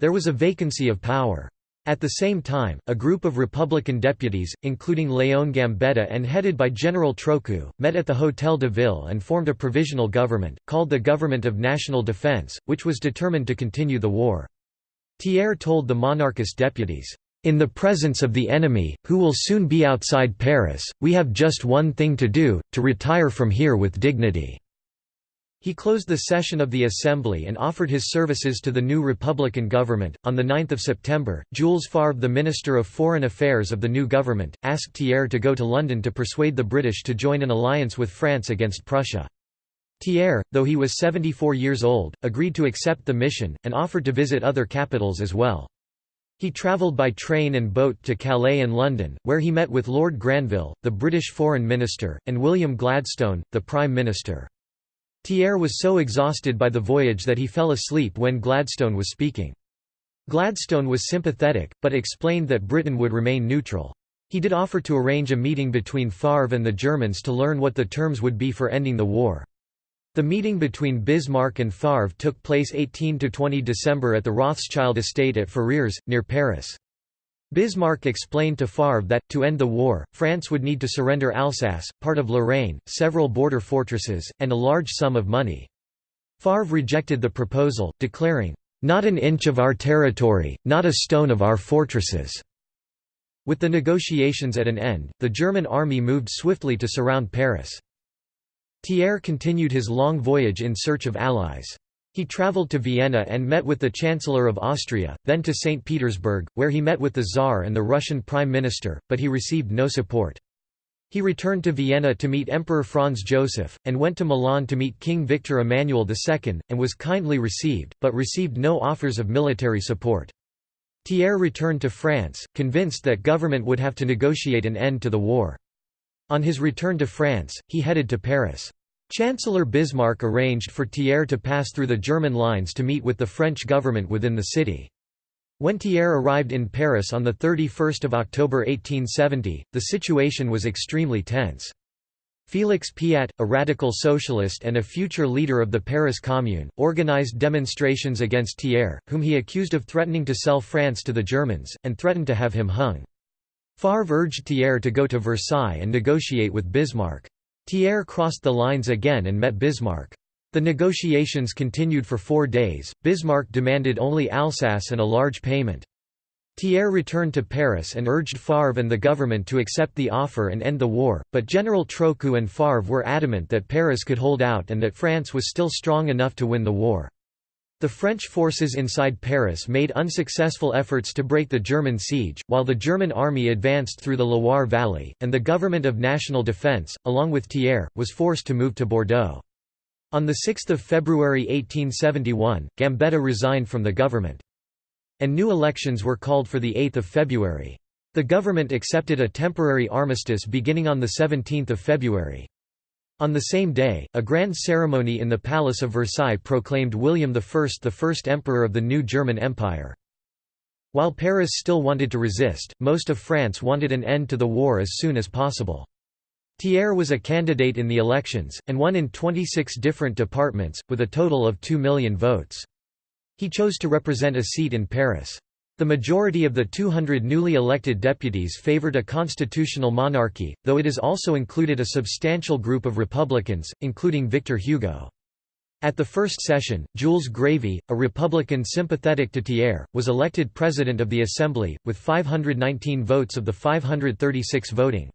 there was a vacancy of power. At the same time, a group of Republican deputies, including Léon Gambetta and headed by General Trochu, met at the Hôtel de Ville and formed a provisional government, called the Government of National Defense, which was determined to continue the war. Thiers told the monarchist deputies, in the presence of the enemy, who will soon be outside Paris, we have just one thing to do, to retire from here with dignity." He closed the session of the Assembly and offered his services to the new Republican government. On 9 September, Jules Favre, the Minister of Foreign Affairs of the new government, asked Thiers to go to London to persuade the British to join an alliance with France against Prussia. Thiers, though he was 74 years old, agreed to accept the mission, and offered to visit other capitals as well. He travelled by train and boat to Calais and London, where he met with Lord Granville, the British Foreign Minister, and William Gladstone, the Prime Minister. Thiers was so exhausted by the voyage that he fell asleep when Gladstone was speaking. Gladstone was sympathetic, but explained that Britain would remain neutral. He did offer to arrange a meeting between Favre and the Germans to learn what the terms would be for ending the war. The meeting between Bismarck and Favre took place 18–20 December at the Rothschild estate at Ferrières, near Paris. Bismarck explained to Favre that, to end the war, France would need to surrender Alsace, part of Lorraine, several border fortresses, and a large sum of money. Favre rejected the proposal, declaring, "...not an inch of our territory, not a stone of our fortresses." With the negotiations at an end, the German army moved swiftly to surround Paris. Thiers continued his long voyage in search of allies. He travelled to Vienna and met with the Chancellor of Austria, then to St. Petersburg, where he met with the Tsar and the Russian Prime Minister, but he received no support. He returned to Vienna to meet Emperor Franz Joseph, and went to Milan to meet King Victor Emmanuel II, and was kindly received, but received no offers of military support. Thiers returned to France, convinced that government would have to negotiate an end to the war. On his return to France, he headed to Paris. Chancellor Bismarck arranged for Thiers to pass through the German lines to meet with the French government within the city. When Thiers arrived in Paris on 31 October 1870, the situation was extremely tense. Félix Piat, a radical socialist and a future leader of the Paris Commune, organized demonstrations against Thiers, whom he accused of threatening to sell France to the Germans, and threatened to have him hung. Favre urged Thiers to go to Versailles and negotiate with Bismarck. Thiers crossed the lines again and met Bismarck. The negotiations continued for four days, Bismarck demanded only Alsace and a large payment. Thiers returned to Paris and urged Favre and the government to accept the offer and end the war, but General Trochu and Favre were adamant that Paris could hold out and that France was still strong enough to win the war. The French forces inside Paris made unsuccessful efforts to break the German siege, while the German army advanced through the Loire Valley, and the Government of National Defense, along with Thiers, was forced to move to Bordeaux. On 6 February 1871, Gambetta resigned from the government. And new elections were called for 8 February. The government accepted a temporary armistice beginning on 17 February. On the same day, a grand ceremony in the Palace of Versailles proclaimed William I the first emperor of the new German Empire. While Paris still wanted to resist, most of France wanted an end to the war as soon as possible. Thiers was a candidate in the elections, and won in 26 different departments, with a total of 2 million votes. He chose to represent a seat in Paris. The majority of the 200 newly elected deputies favored a constitutional monarchy, though it is also included a substantial group of Republicans, including Victor Hugo. At the first session, Jules Grévy, a Republican sympathetic to Thiers, was elected President of the Assembly, with 519 votes of the 536 voting.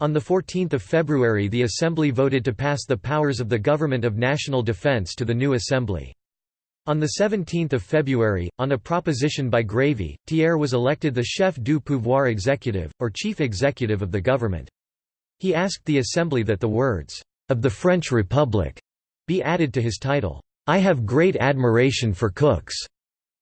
On 14 February the Assembly voted to pass the powers of the Government of National Defense to the new Assembly. On 17 February, on a proposition by Grévy, Thiers was elected the chef du pouvoir exécutif, or chief executive of the government. He asked the Assembly that the words, "...of the French Republic," be added to his title. "'I have great admiration for cooks,'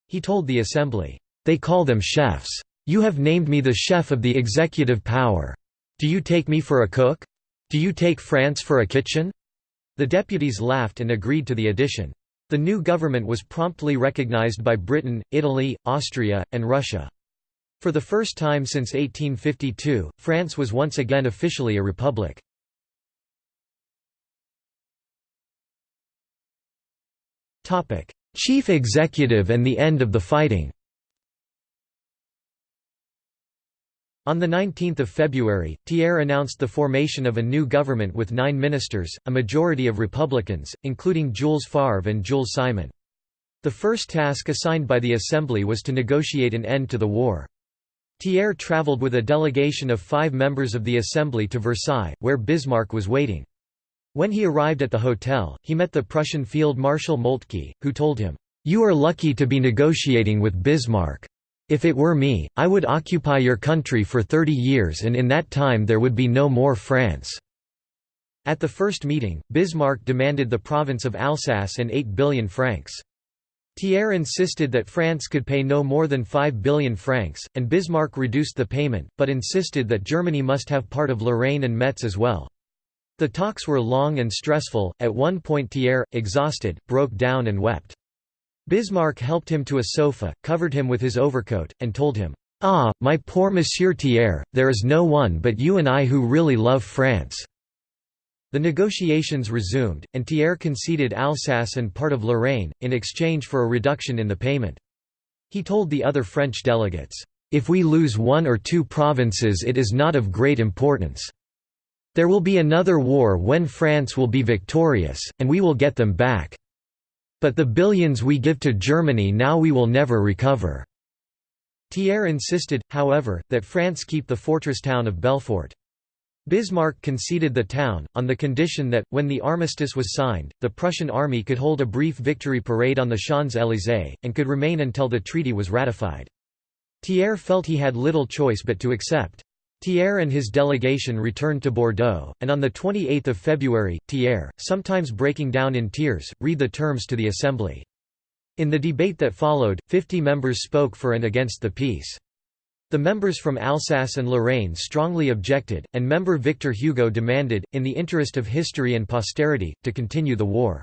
he told the Assembly. "'They call them chefs. You have named me the chef of the executive power. Do you take me for a cook? Do you take France for a kitchen?' The deputies laughed and agreed to the addition. The new government was promptly recognized by Britain, Italy, Austria, and Russia. For the first time since 1852, France was once again officially a republic. Chief executive and the end of the fighting On 19 February, Thiers announced the formation of a new government with nine ministers, a majority of Republicans, including Jules Favre and Jules Simon. The first task assigned by the Assembly was to negotiate an end to the war. Thiers travelled with a delegation of five members of the Assembly to Versailles, where Bismarck was waiting. When he arrived at the hotel, he met the Prussian Field Marshal Moltke, who told him, "'You are lucky to be negotiating with Bismarck. If it were me, I would occupy your country for thirty years and in that time there would be no more France." At the first meeting, Bismarck demanded the province of Alsace and 8 billion francs. Thiers insisted that France could pay no more than 5 billion francs, and Bismarck reduced the payment, but insisted that Germany must have part of Lorraine and Metz as well. The talks were long and stressful, at one point Thiers, exhausted, broke down and wept. Bismarck helped him to a sofa, covered him with his overcoat, and told him, "'Ah, my poor Monsieur Thiers, there is no one but you and I who really love France.' The negotiations resumed, and Thiers conceded Alsace and part of Lorraine, in exchange for a reduction in the payment. He told the other French delegates, "'If we lose one or two provinces it is not of great importance. There will be another war when France will be victorious, and we will get them back. But the billions we give to Germany now we will never recover." Thiers insisted, however, that France keep the fortress town of Belfort. Bismarck conceded the town, on the condition that, when the armistice was signed, the Prussian army could hold a brief victory parade on the Champs-Élysées, and could remain until the treaty was ratified. Thiers felt he had little choice but to accept. Thiers and his delegation returned to Bordeaux, and on 28 February, Thiers, sometimes breaking down in tears, read the terms to the Assembly. In the debate that followed, 50 members spoke for and against the peace. The members from Alsace and Lorraine strongly objected, and member Victor Hugo demanded, in the interest of history and posterity, to continue the war.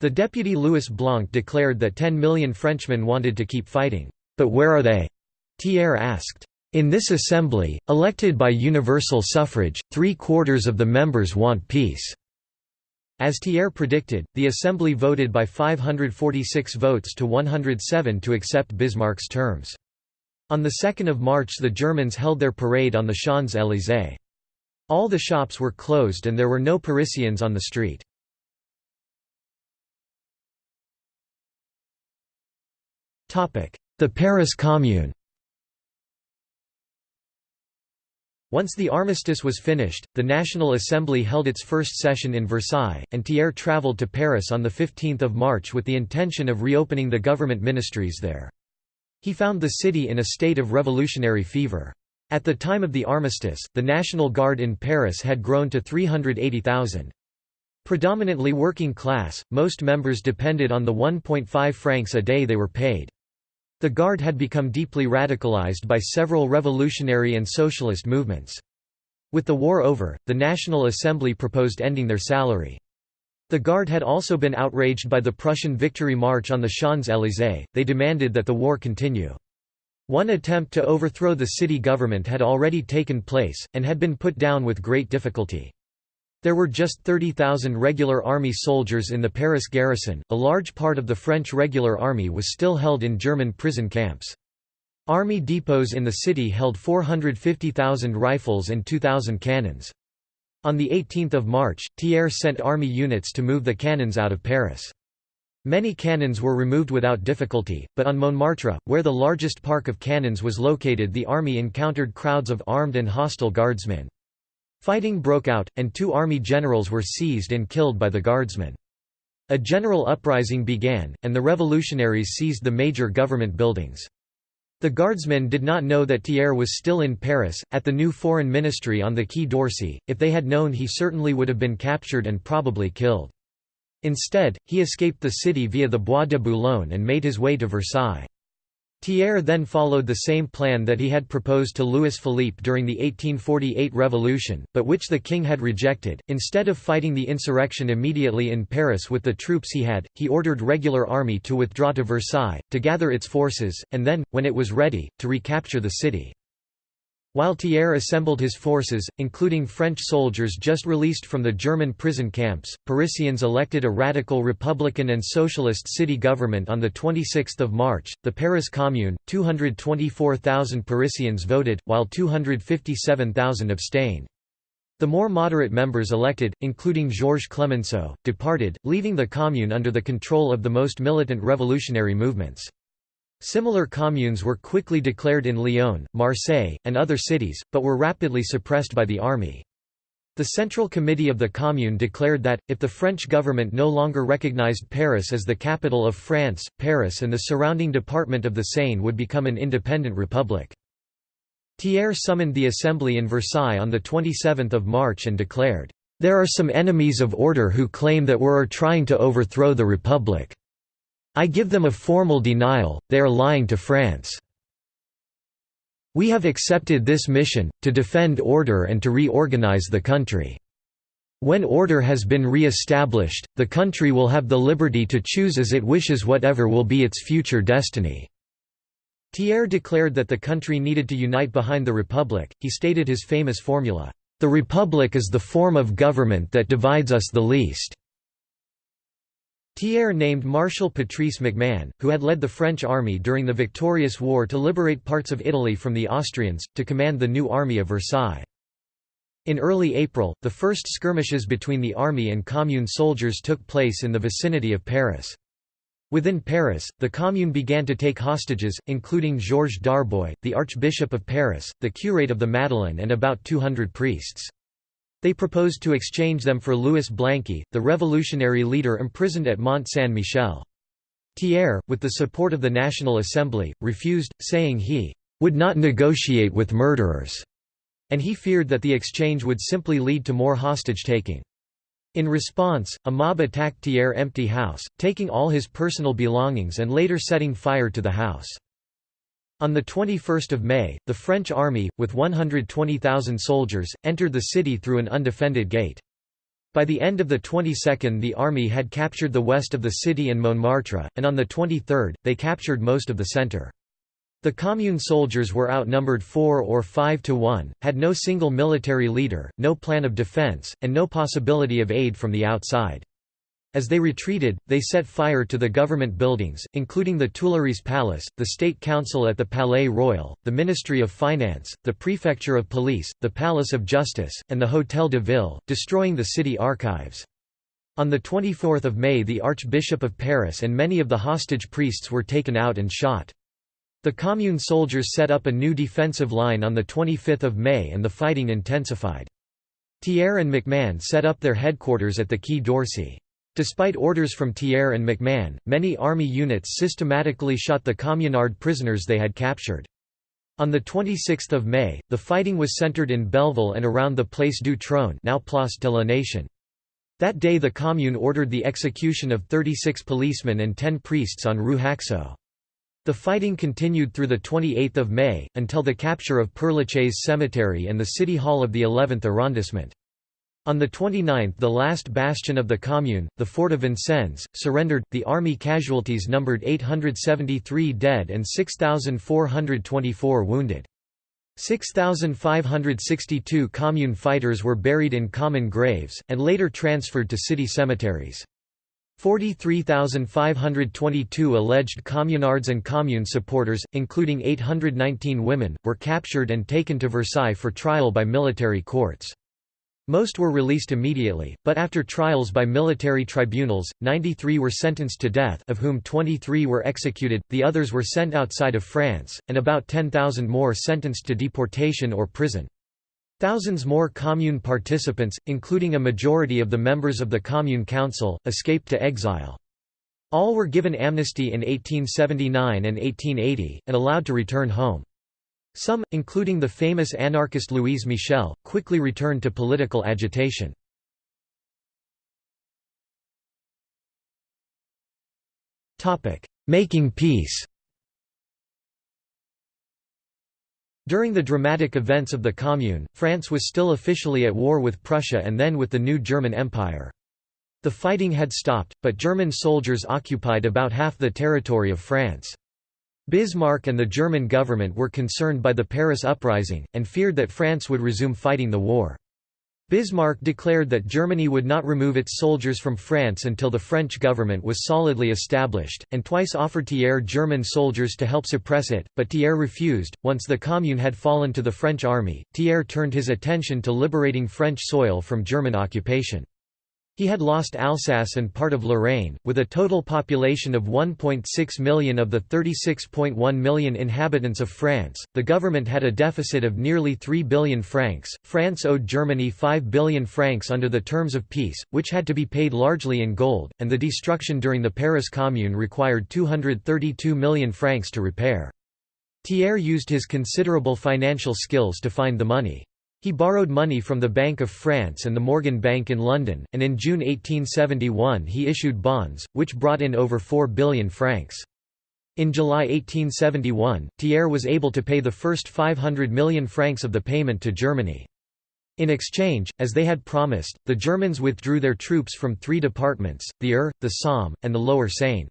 The deputy Louis Blanc declared that 10 million Frenchmen wanted to keep fighting. But where are they? Thiers asked. In this assembly, elected by universal suffrage, three-quarters of the members want peace." As Thiers predicted, the assembly voted by 546 votes to 107 to accept Bismarck's terms. On 2 March the Germans held their parade on the Champs-Élysées. All the shops were closed and there were no Parisians on the street. The Paris Commune Once the armistice was finished, the National Assembly held its first session in Versailles, and Thiers travelled to Paris on 15 March with the intention of reopening the government ministries there. He found the city in a state of revolutionary fever. At the time of the armistice, the National Guard in Paris had grown to 380,000. Predominantly working class, most members depended on the 1.5 francs a day they were paid. The Guard had become deeply radicalized by several revolutionary and socialist movements. With the war over, the National Assembly proposed ending their salary. The Guard had also been outraged by the Prussian victory march on the Champs-Élysées, they demanded that the war continue. One attempt to overthrow the city government had already taken place, and had been put down with great difficulty. There were just 30,000 regular army soldiers in the Paris garrison, a large part of the French regular army was still held in German prison camps. Army depots in the city held 450,000 rifles and 2,000 cannons. On 18 March, Thiers sent army units to move the cannons out of Paris. Many cannons were removed without difficulty, but on Montmartre, where the largest park of cannons was located the army encountered crowds of armed and hostile guardsmen. Fighting broke out, and two army generals were seized and killed by the guardsmen. A general uprising began, and the revolutionaries seized the major government buildings. The guardsmen did not know that Thiers was still in Paris, at the new foreign ministry on the Quai d'Orsay, if they had known he certainly would have been captured and probably killed. Instead, he escaped the city via the Bois de Boulogne and made his way to Versailles. Thiers then followed the same plan that he had proposed to Louis Philippe during the 1848 revolution, but which the king had rejected. Instead of fighting the insurrection immediately in Paris with the troops he had, he ordered regular army to withdraw to Versailles, to gather its forces, and then, when it was ready, to recapture the city. While Thiers assembled his forces, including French soldiers just released from the German prison camps, Parisians elected a radical Republican and Socialist city government on 26 March. The Paris Commune, 224,000 Parisians voted, while 257,000 abstained. The more moderate members elected, including Georges Clemenceau, departed, leaving the Commune under the control of the most militant revolutionary movements. Similar communes were quickly declared in Lyon, Marseille, and other cities, but were rapidly suppressed by the army. The Central Committee of the Commune declared that, if the French government no longer recognized Paris as the capital of France, Paris and the surrounding department of the Seine would become an independent republic. Thiers summoned the Assembly in Versailles on 27 March and declared, "...there are some enemies of order who claim that we are trying to overthrow the republic. I give them a formal denial, they are lying to France." We have accepted this mission, to defend order and to reorganize the country. When order has been re-established, the country will have the liberty to choose as it wishes whatever will be its future destiny." Thiers declared that the country needed to unite behind the Republic, he stated his famous formula, "...the Republic is the form of government that divides us the least." Thiers named Marshal Patrice MacMahon, who had led the French army during the victorious war to liberate parts of Italy from the Austrians, to command the new army of Versailles. In early April, the first skirmishes between the army and commune soldiers took place in the vicinity of Paris. Within Paris, the commune began to take hostages, including Georges Darboy, the Archbishop of Paris, the curate of the Madeleine and about 200 priests. They proposed to exchange them for Louis Blanqui, the revolutionary leader imprisoned at Mont Saint-Michel. Thiers, with the support of the National Assembly, refused, saying he would not negotiate with murderers, and he feared that the exchange would simply lead to more hostage-taking. In response, a mob attacked Thiers' empty house, taking all his personal belongings and later setting fire to the house. On 21 May, the French army, with 120,000 soldiers, entered the city through an undefended gate. By the end of the 22nd the army had captured the west of the city and Montmartre, and on the 23rd, they captured most of the centre. The commune soldiers were outnumbered 4 or 5 to 1, had no single military leader, no plan of defence, and no possibility of aid from the outside. As they retreated, they set fire to the government buildings, including the Tuileries Palace, the State Council at the Palais Royal, the Ministry of Finance, the Prefecture of Police, the Palace of Justice, and the Hôtel de Ville, destroying the city archives. On 24 May the Archbishop of Paris and many of the hostage priests were taken out and shot. The Commune soldiers set up a new defensive line on 25 May and the fighting intensified. Thiers and MacMahon set up their headquarters at the Quai d'Orsay. Despite orders from Thiers and MacMahon, many army units systematically shot the communard prisoners they had captured. On 26 May, the fighting was centered in Belleville and around the Place du Trône now Place de la Nation. That day the Commune ordered the execution of 36 policemen and 10 priests on Rue Haxo. The fighting continued through 28 May, until the capture of Père Lachaise Cemetery and the City Hall of the 11th arrondissement. On the 29th the last bastion of the commune, the fort of Vincennes, surrendered, the army casualties numbered 873 dead and 6,424 wounded. 6,562 commune fighters were buried in common graves, and later transferred to city cemeteries. 43,522 alleged communards and commune supporters, including 819 women, were captured and taken to Versailles for trial by military courts. Most were released immediately, but after trials by military tribunals, 93 were sentenced to death of whom 23 were executed, the others were sent outside of France, and about 10,000 more sentenced to deportation or prison. Thousands more commune participants, including a majority of the members of the Commune Council, escaped to exile. All were given amnesty in 1879 and 1880, and allowed to return home. Some, including the famous anarchist Louise Michel, quickly returned to political agitation. Making peace During the dramatic events of the Commune, France was still officially at war with Prussia and then with the new German Empire. The fighting had stopped, but German soldiers occupied about half the territory of France. Bismarck and the German government were concerned by the Paris uprising, and feared that France would resume fighting the war. Bismarck declared that Germany would not remove its soldiers from France until the French government was solidly established, and twice offered Thiers German soldiers to help suppress it, but Thiers refused. Once the Commune had fallen to the French army, Thiers turned his attention to liberating French soil from German occupation. He had lost Alsace and part of Lorraine, with a total population of 1.6 million of the 36.1 million inhabitants of France. The government had a deficit of nearly 3 billion francs. France owed Germany 5 billion francs under the terms of peace, which had to be paid largely in gold, and the destruction during the Paris Commune required 232 million francs to repair. Thiers used his considerable financial skills to find the money. He borrowed money from the Bank of France and the Morgan Bank in London, and in June 1871 he issued bonds, which brought in over 4 billion francs. In July 1871, Thiers was able to pay the first 500 million francs of the payment to Germany. In exchange, as they had promised, the Germans withdrew their troops from three departments, the Eure, the Somme, and the Lower Seine.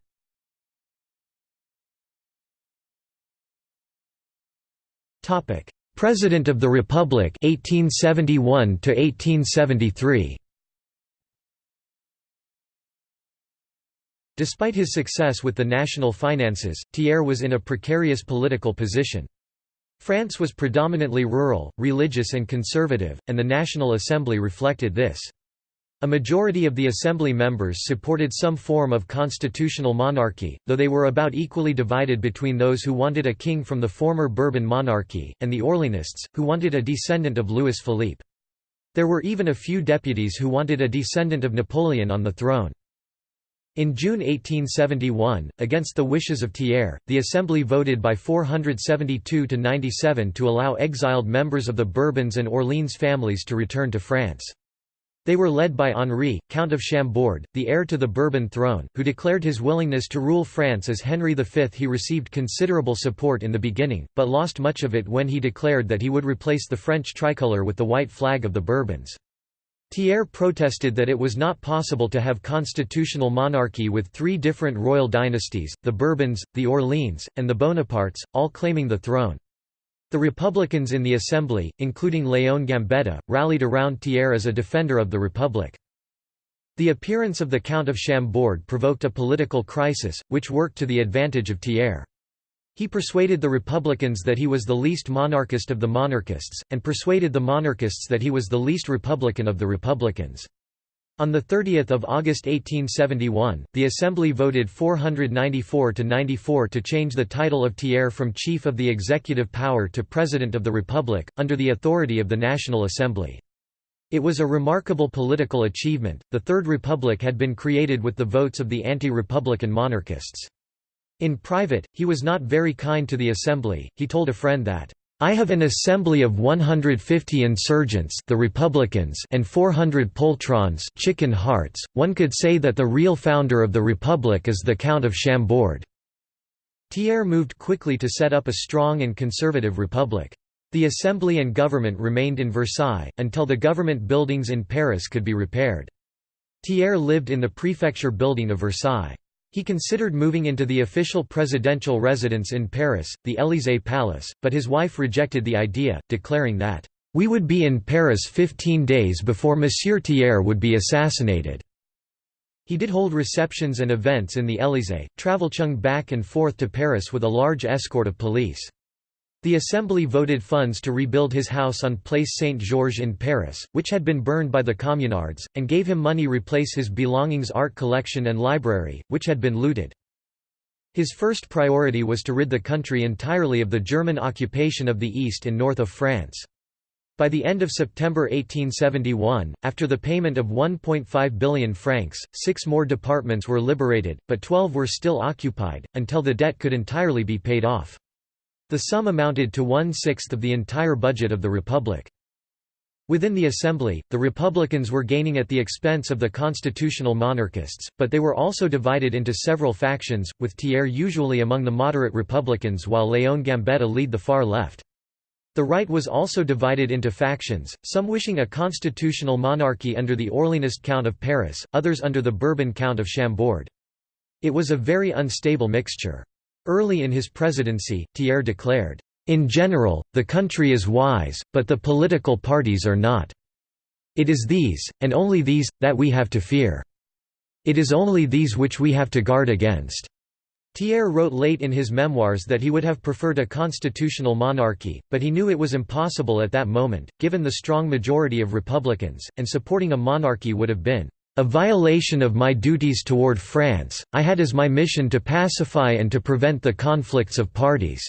President of the Republic 1871 to 1873 Despite his success with the national finances, Thiers was in a precarious political position. France was predominantly rural, religious and conservative, and the National Assembly reflected this. A majority of the Assembly members supported some form of constitutional monarchy, though they were about equally divided between those who wanted a king from the former Bourbon monarchy, and the Orleanists, who wanted a descendant of Louis Philippe. There were even a few deputies who wanted a descendant of Napoleon on the throne. In June 1871, against the wishes of Thiers, the Assembly voted by 472 to 97 to allow exiled members of the Bourbons and Orleans families to return to France. They were led by Henri, Count of Chambord, the heir to the Bourbon throne, who declared his willingness to rule France as Henry V. He received considerable support in the beginning, but lost much of it when he declared that he would replace the French tricolour with the white flag of the Bourbons. Thiers protested that it was not possible to have constitutional monarchy with three different royal dynasties, the Bourbons, the Orleans, and the Bonapartes, all claiming the throne. The Republicans in the Assembly, including Léon Gambetta, rallied around Thiers as a defender of the Republic. The appearance of the Count of Chambord provoked a political crisis, which worked to the advantage of Thiers. He persuaded the Republicans that he was the least monarchist of the monarchists, and persuaded the monarchists that he was the least Republican of the Republicans. On 30 August 1871, the Assembly voted 494 to 94 to change the title of Thiers from Chief of the Executive Power to President of the Republic, under the authority of the National Assembly. It was a remarkable political achievement. The Third Republic had been created with the votes of the anti-republican monarchists. In private, he was not very kind to the Assembly, he told a friend that I have an assembly of 150 insurgents the Republicans and 400 poltrons chicken hearts. One could say that the real founder of the Republic is the Count of Chambord. Thiers moved quickly to set up a strong and conservative republic. The assembly and government remained in Versailles, until the government buildings in Paris could be repaired. Thiers lived in the prefecture building of Versailles. He considered moving into the official presidential residence in Paris, the Élysée Palace, but his wife rejected the idea, declaring that, "...we would be in Paris 15 days before Monsieur Thiers would be assassinated." He did hold receptions and events in the Élysée, travel Chung back and forth to Paris with a large escort of police. The Assembly voted funds to rebuild his house on Place Saint-Georges in Paris, which had been burned by the Communards, and gave him money to replace his belongings art collection and library, which had been looted. His first priority was to rid the country entirely of the German occupation of the east and north of France. By the end of September 1871, after the payment of 1.5 billion francs, six more departments were liberated, but 12 were still occupied, until the debt could entirely be paid off. The sum amounted to one-sixth of the entire budget of the Republic. Within the Assembly, the Republicans were gaining at the expense of the constitutional monarchists, but they were also divided into several factions, with Thiers usually among the moderate Republicans while Léon Gambetta lead the far left. The right was also divided into factions, some wishing a constitutional monarchy under the Orleanist Count of Paris, others under the Bourbon Count of Chambord. It was a very unstable mixture. Early in his presidency, Thiers declared, "...in general, the country is wise, but the political parties are not. It is these, and only these, that we have to fear. It is only these which we have to guard against." Thiers wrote late in his memoirs that he would have preferred a constitutional monarchy, but he knew it was impossible at that moment, given the strong majority of Republicans, and supporting a monarchy would have been a violation of my duties toward France, I had as my mission to pacify and to prevent the conflicts of parties."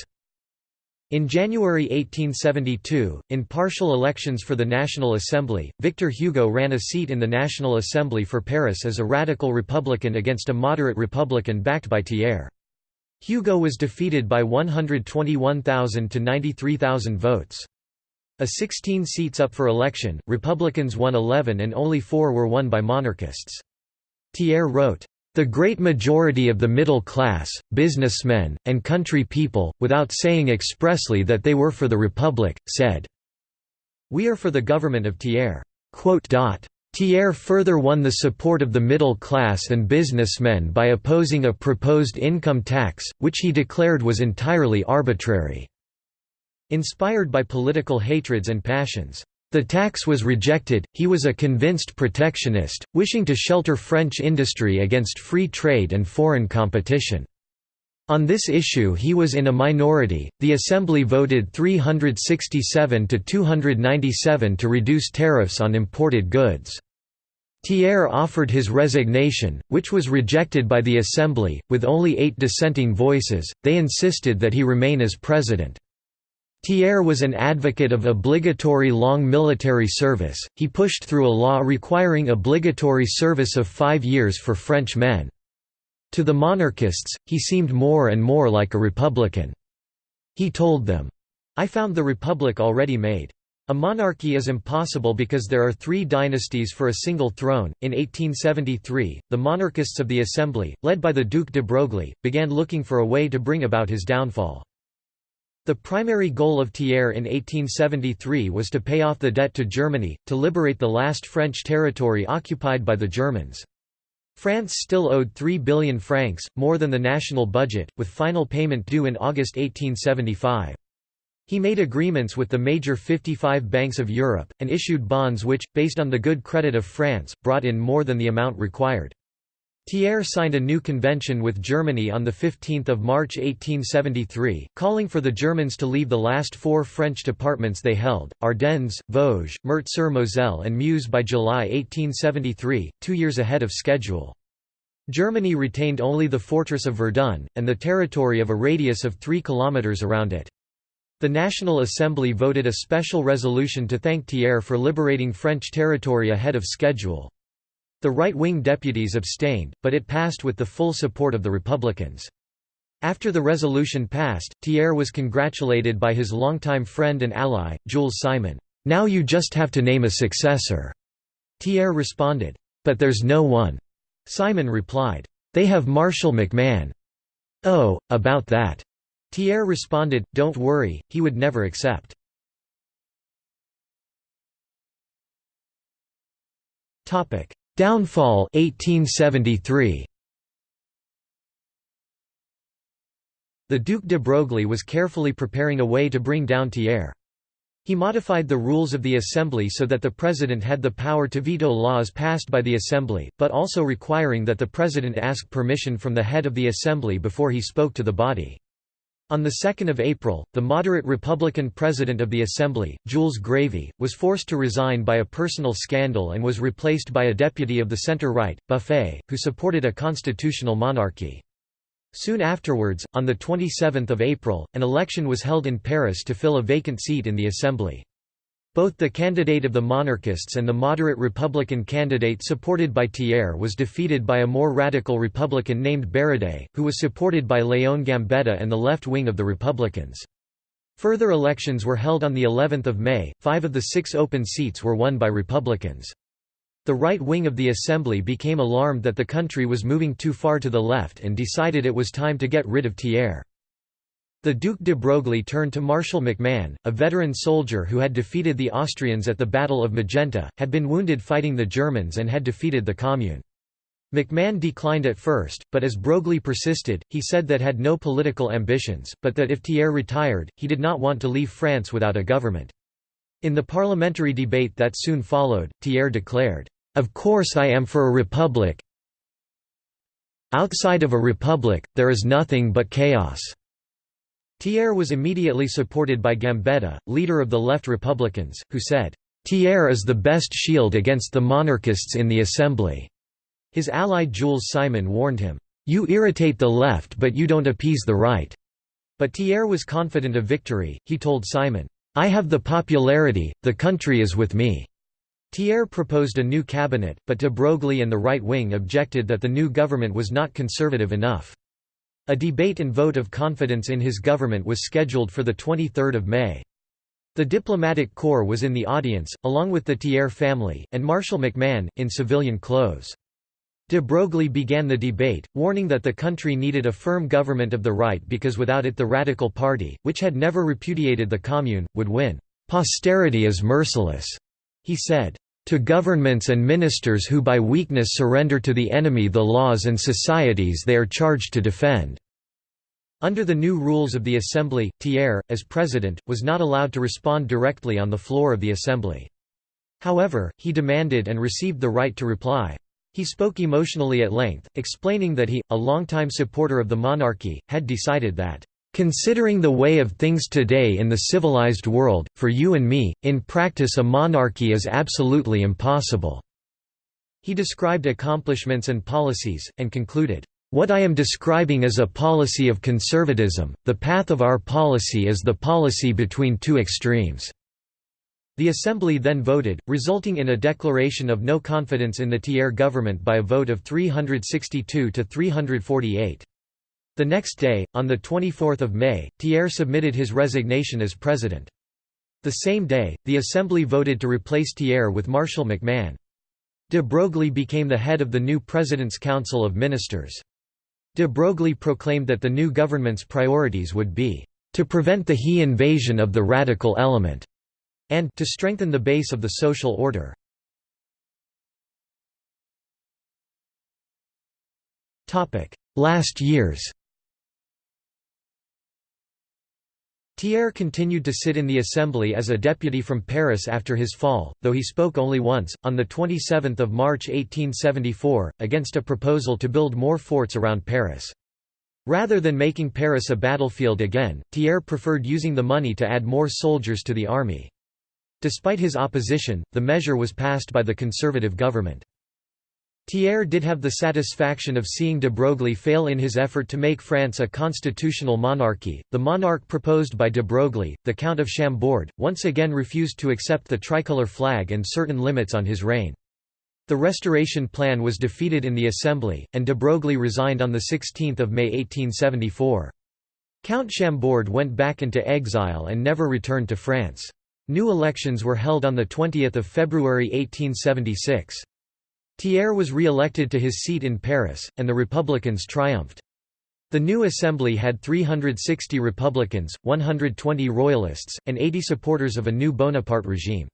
In January 1872, in partial elections for the National Assembly, Victor Hugo ran a seat in the National Assembly for Paris as a radical Republican against a moderate Republican backed by Thiers. Hugo was defeated by 121,000 to 93,000 votes. A 16 seats up for election, Republicans won 11 and only four were won by monarchists. Thiers wrote, "...the great majority of the middle class, businessmen, and country people, without saying expressly that they were for the Republic, said, We are for the government of Thiers." Thiers further won the support of the middle class and businessmen by opposing a proposed income tax, which he declared was entirely arbitrary. Inspired by political hatreds and passions, the tax was rejected, he was a convinced protectionist, wishing to shelter French industry against free trade and foreign competition. On this issue he was in a minority, the Assembly voted 367 to 297 to reduce tariffs on imported goods. Thiers offered his resignation, which was rejected by the Assembly, with only eight dissenting voices, they insisted that he remain as president. Thiers was an advocate of obligatory long military service, he pushed through a law requiring obligatory service of five years for French men. To the monarchists, he seemed more and more like a republican. He told them, I found the republic already made. A monarchy is impossible because there are three dynasties for a single throne. In 1873, the monarchists of the Assembly, led by the Duc de Broglie, began looking for a way to bring about his downfall. The primary goal of Thiers in 1873 was to pay off the debt to Germany, to liberate the last French territory occupied by the Germans. France still owed 3 billion francs, more than the national budget, with final payment due in August 1875. He made agreements with the major 55 banks of Europe, and issued bonds which, based on the good credit of France, brought in more than the amount required. Thiers signed a new convention with Germany on 15 March 1873, calling for the Germans to leave the last four French departments they held, Ardennes, Vosges, Meurthe-sur-Moselle and Meuse by July 1873, two years ahead of schedule. Germany retained only the fortress of Verdun, and the territory of a radius of 3 kilometres around it. The National Assembly voted a special resolution to thank Thiers for liberating French territory ahead of schedule. The right-wing deputies abstained, but it passed with the full support of the Republicans. After the resolution passed, Thiers was congratulated by his longtime friend and ally, Jules Simon. "'Now you just have to name a successor." Thiers responded, "'But there's no one." Simon replied, "'They have Marshal MacMahon. "'Oh, about that." Thiers responded, "'Don't worry, he would never accept." Downfall 1873. The Duc de Broglie was carefully preparing a way to bring down Thiers. He modified the rules of the Assembly so that the President had the power to veto laws passed by the Assembly, but also requiring that the President ask permission from the head of the Assembly before he spoke to the body. On 2 April, the moderate Republican president of the Assembly, Jules Grévy, was forced to resign by a personal scandal and was replaced by a deputy of the centre-right, Buffet, who supported a constitutional monarchy. Soon afterwards, on 27 April, an election was held in Paris to fill a vacant seat in the Assembly. Both the candidate of the monarchists and the moderate Republican candidate supported by Thiers was defeated by a more radical Republican named Barodet, who was supported by Léon Gambetta and the left wing of the Republicans. Further elections were held on the 11th of May. Five of the six open seats were won by Republicans. The right wing of the Assembly became alarmed that the country was moving too far to the left and decided it was time to get rid of Thiers. The Duc de Broglie turned to Marshal MacMahon, a veteran soldier who had defeated the Austrians at the Battle of Magenta, had been wounded fighting the Germans and had defeated the Commune. MacMahon declined at first, but as Broglie persisted, he said that had no political ambitions, but that if Thiers retired, he did not want to leave France without a government. In the parliamentary debate that soon followed, Thiers declared, "'Of course I am for a republic outside of a republic, there is nothing but chaos.' Thiers was immediately supported by Gambetta, leader of the left Republicans, who said, "'Thiers is the best shield against the monarchists in the Assembly.' His ally Jules Simon warned him, "'You irritate the left but you don't appease the right'". But Thiers was confident of victory, he told Simon, "'I have the popularity, the country is with me'". Thiers proposed a new cabinet, but de Broglie and the right wing objected that the new government was not conservative enough. A debate and vote of confidence in his government was scheduled for 23 May. The diplomatic corps was in the audience, along with the Thiers family, and Marshal MacMahon, in civilian clothes. De Broglie began the debate, warning that the country needed a firm government of the right because without it the Radical Party, which had never repudiated the Commune, would win. "'Posterity is merciless,' he said. To governments and ministers who by weakness surrender to the enemy the laws and societies they are charged to defend." Under the new rules of the Assembly, Thiers, as president, was not allowed to respond directly on the floor of the Assembly. However, he demanded and received the right to reply. He spoke emotionally at length, explaining that he, a longtime supporter of the monarchy, had decided that, "...considering the way of things today in the civilized world, for you and me, in practice a monarchy is absolutely impossible." He described accomplishments and policies, and concluded, "...what I am describing is a policy of conservatism, the path of our policy is the policy between two extremes." The Assembly then voted, resulting in a declaration of no confidence in the Thiers government by a vote of 362 to 348. The next day, on 24 May, Thiers submitted his resignation as president. The same day, the Assembly voted to replace Thiers with Marshal MacMahon. De Broglie became the head of the new President's Council of Ministers. De Broglie proclaimed that the new government's priorities would be, "...to prevent the He invasion of the radical element." and to strengthen the base of the social order. Last years Thiers continued to sit in the Assembly as a deputy from Paris after his fall, though he spoke only once, on 27 March 1874, against a proposal to build more forts around Paris. Rather than making Paris a battlefield again, Thiers preferred using the money to add more soldiers to the army. Despite his opposition, the measure was passed by the conservative government. Thiers did have the satisfaction of seeing de Broglie fail in his effort to make France a constitutional monarchy. The monarch proposed by de Broglie, the Count of Chambord, once again refused to accept the tricolour flag and certain limits on his reign. The restoration plan was defeated in the Assembly, and de Broglie resigned on 16 May 1874. Count Chambord went back into exile and never returned to France. New elections were held on 20 February 1876. Thiers was re-elected to his seat in Paris, and the Republicans triumphed. The new assembly had 360 Republicans, 120 Royalists, and 80 supporters of a new Bonaparte regime.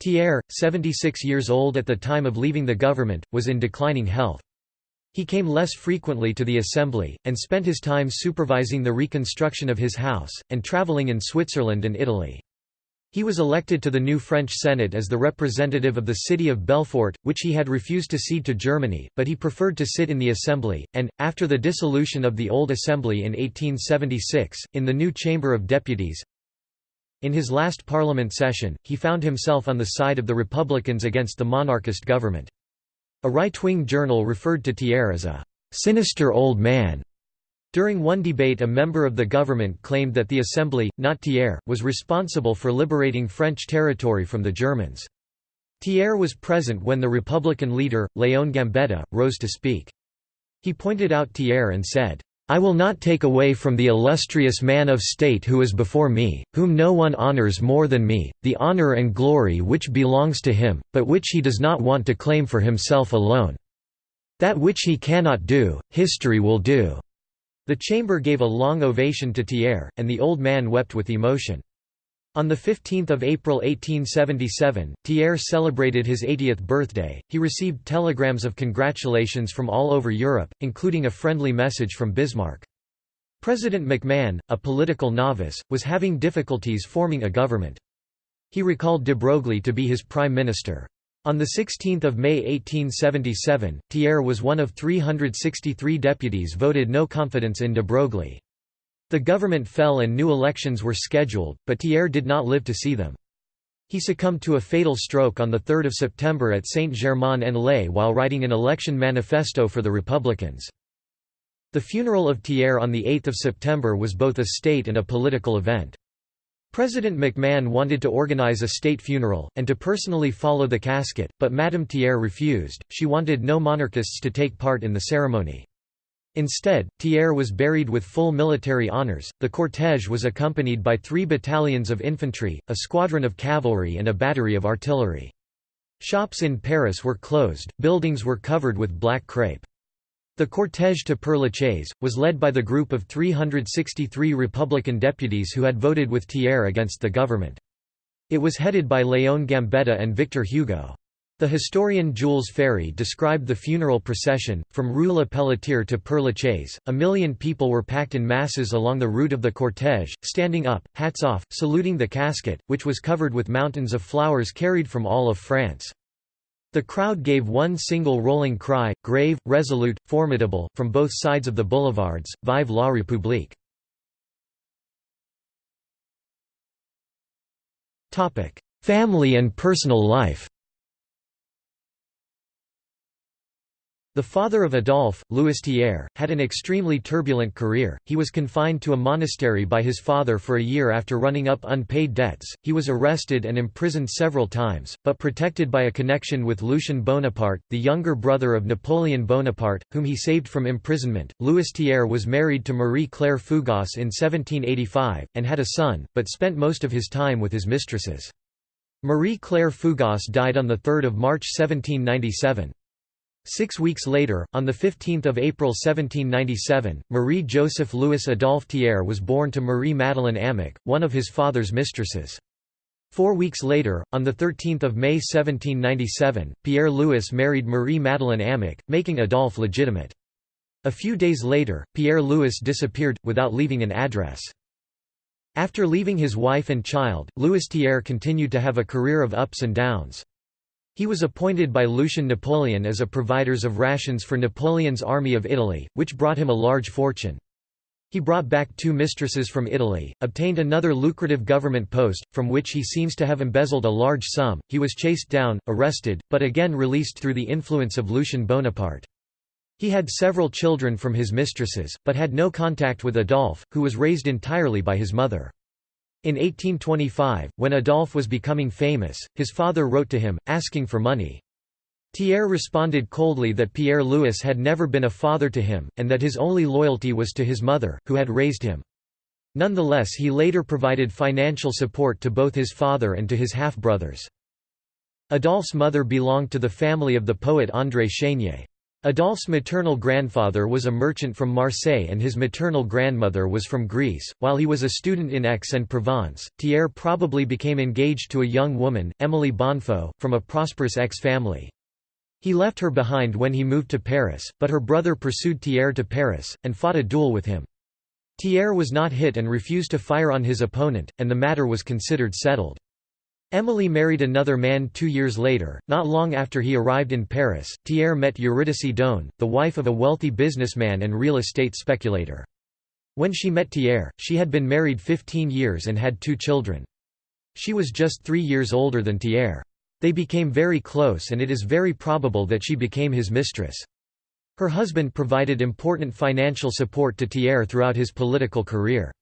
Thiers, 76 years old at the time of leaving the government, was in declining health. He came less frequently to the assembly, and spent his time supervising the reconstruction of his house, and travelling in Switzerland and Italy. He was elected to the new French Senate as the representative of the city of Belfort, which he had refused to cede to Germany, but he preferred to sit in the Assembly, and, after the dissolution of the old Assembly in 1876, in the new Chamber of Deputies. In his last parliament session, he found himself on the side of the Republicans against the monarchist government. A right-wing journal referred to Thiers as a «sinister old man» During one debate a member of the government claimed that the Assembly, not Thiers, was responsible for liberating French territory from the Germans. Thiers was present when the Republican leader, Léon Gambetta, rose to speak. He pointed out Thiers and said, I will not take away from the illustrious man of state who is before me, whom no one honors more than me, the honor and glory which belongs to him, but which he does not want to claim for himself alone. That which he cannot do, history will do. The chamber gave a long ovation to Thiers, and the old man wept with emotion. On 15 April 1877, Thiers celebrated his 80th birthday. He received telegrams of congratulations from all over Europe, including a friendly message from Bismarck. President MacMahon, a political novice, was having difficulties forming a government. He recalled de Broglie to be his prime minister. On 16 May 1877, Thiers was one of 363 deputies voted no confidence in de Broglie. The government fell and new elections were scheduled, but Thiers did not live to see them. He succumbed to a fatal stroke on 3 September at Saint-Germain-en-Laye while writing an election manifesto for the Republicans. The funeral of Thiers on 8 September was both a state and a political event. President MacMahon wanted to organize a state funeral, and to personally follow the casket, but Madame Thiers refused, she wanted no monarchists to take part in the ceremony. Instead, Thiers was buried with full military honors. The cortège was accompanied by three battalions of infantry, a squadron of cavalry, and a battery of artillery. Shops in Paris were closed, buildings were covered with black crepe. The cortège to Père Lachaise, was led by the group of 363 Republican deputies who had voted with Thiers against the government. It was headed by Léon Gambetta and Victor Hugo. The historian Jules Ferry described the funeral procession, from Rue La Pelletier to Père Lachaise, a million people were packed in masses along the route of the cortège, standing up, hats off, saluting the casket, which was covered with mountains of flowers carried from all of France. The crowd gave one single rolling cry, grave, resolute, formidable, from both sides of the boulevards, Vive la République. Family and personal life The father of Adolphe, Louis Thiers, had an extremely turbulent career. He was confined to a monastery by his father for a year after running up unpaid debts. He was arrested and imprisoned several times, but protected by a connection with Lucien Bonaparte, the younger brother of Napoleon Bonaparte, whom he saved from imprisonment. Louis Thiers was married to Marie Claire Fougas in 1785, and had a son, but spent most of his time with his mistresses. Marie Claire Fougas died on 3 March 1797. Six weeks later, on 15 April 1797, Marie-Joseph Louis Adolphe Thiers was born to Marie-Madeleine Amic, one of his father's mistresses. Four weeks later, on 13 May 1797, Pierre-Louis married Marie-Madeleine Amic, making Adolphe legitimate. A few days later, Pierre-Louis disappeared, without leaving an address. After leaving his wife and child, Louis Thiers continued to have a career of ups and downs. He was appointed by Lucien Napoleon as a providers of rations for Napoleon's army of Italy, which brought him a large fortune. He brought back two mistresses from Italy, obtained another lucrative government post, from which he seems to have embezzled a large sum. He was chased down, arrested, but again released through the influence of Lucien Bonaparte. He had several children from his mistresses, but had no contact with Adolphe, who was raised entirely by his mother. In 1825, when Adolphe was becoming famous, his father wrote to him, asking for money. Thiers responded coldly that Pierre-Louis had never been a father to him, and that his only loyalty was to his mother, who had raised him. Nonetheless he later provided financial support to both his father and to his half-brothers. Adolphe's mother belonged to the family of the poet André Chénier. Adolphe's maternal grandfather was a merchant from Marseille and his maternal grandmother was from Greece. While he was a student in Aix-en-Provence, Thiers probably became engaged to a young woman, Émilie Bonfaux, from a prosperous Aix family. He left her behind when he moved to Paris, but her brother pursued Thiers to Paris, and fought a duel with him. Thiers was not hit and refused to fire on his opponent, and the matter was considered settled. Emily married another man two years later. Not long after he arrived in Paris, Thiers met Eurydice Dosne, the wife of a wealthy businessman and real estate speculator. When she met Thiers, she had been married 15 years and had two children. She was just three years older than Thiers. They became very close and it is very probable that she became his mistress. Her husband provided important financial support to Thiers throughout his political career.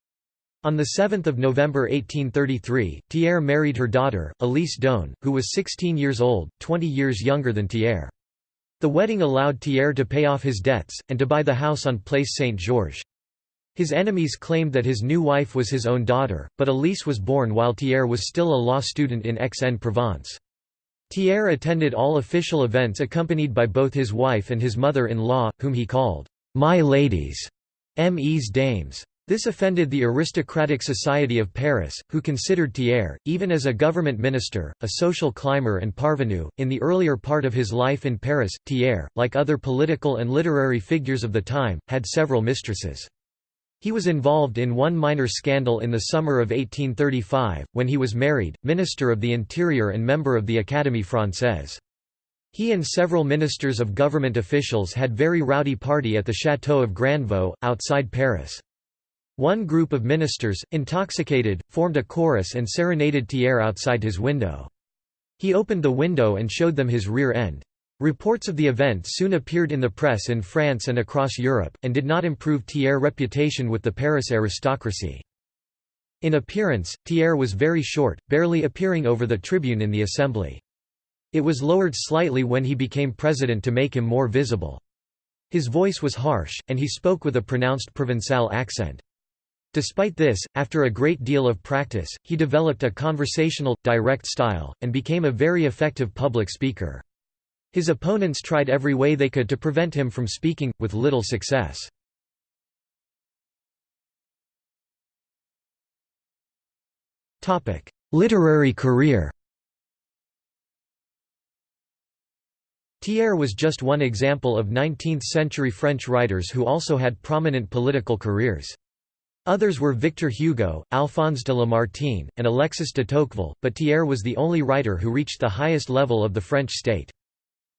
On 7 November 1833, Thiers married her daughter, Elise Dosne, who was 16 years old, 20 years younger than Thiers. The wedding allowed Thiers to pay off his debts, and to buy the house on Place Saint-Georges. His enemies claimed that his new wife was his own daughter, but Elise was born while Thiers was still a law student in Aix-en-Provence. Thiers attended all official events accompanied by both his wife and his mother-in-law, whom he called, "'my ladies' M.E.'s dames. This offended the aristocratic society of Paris, who considered Thiers, even as a government minister, a social climber and parvenu. In the earlier part of his life in Paris, Thiers, like other political and literary figures of the time, had several mistresses. He was involved in one minor scandal in the summer of 1835, when he was married, Minister of the Interior and member of the Académie Française. He and several ministers of government officials had very rowdy party at the Château of Grandvaux, outside Paris. One group of ministers, intoxicated, formed a chorus and serenaded Thiers outside his window. He opened the window and showed them his rear end. Reports of the event soon appeared in the press in France and across Europe, and did not improve Thiers' reputation with the Paris aristocracy. In appearance, Thiers was very short, barely appearing over the tribune in the assembly. It was lowered slightly when he became president to make him more visible. His voice was harsh, and he spoke with a pronounced Provençal accent. Despite this, after a great deal of practice, he developed a conversational, direct style, and became a very effective public speaker. His opponents tried every way they could to prevent him from speaking, with little success. Literary career Thiers was just one example of 19th-century French writers who also had prominent political careers. Others were Victor Hugo, Alphonse de Lamartine, and Alexis de Tocqueville, but Thiers was the only writer who reached the highest level of the French state.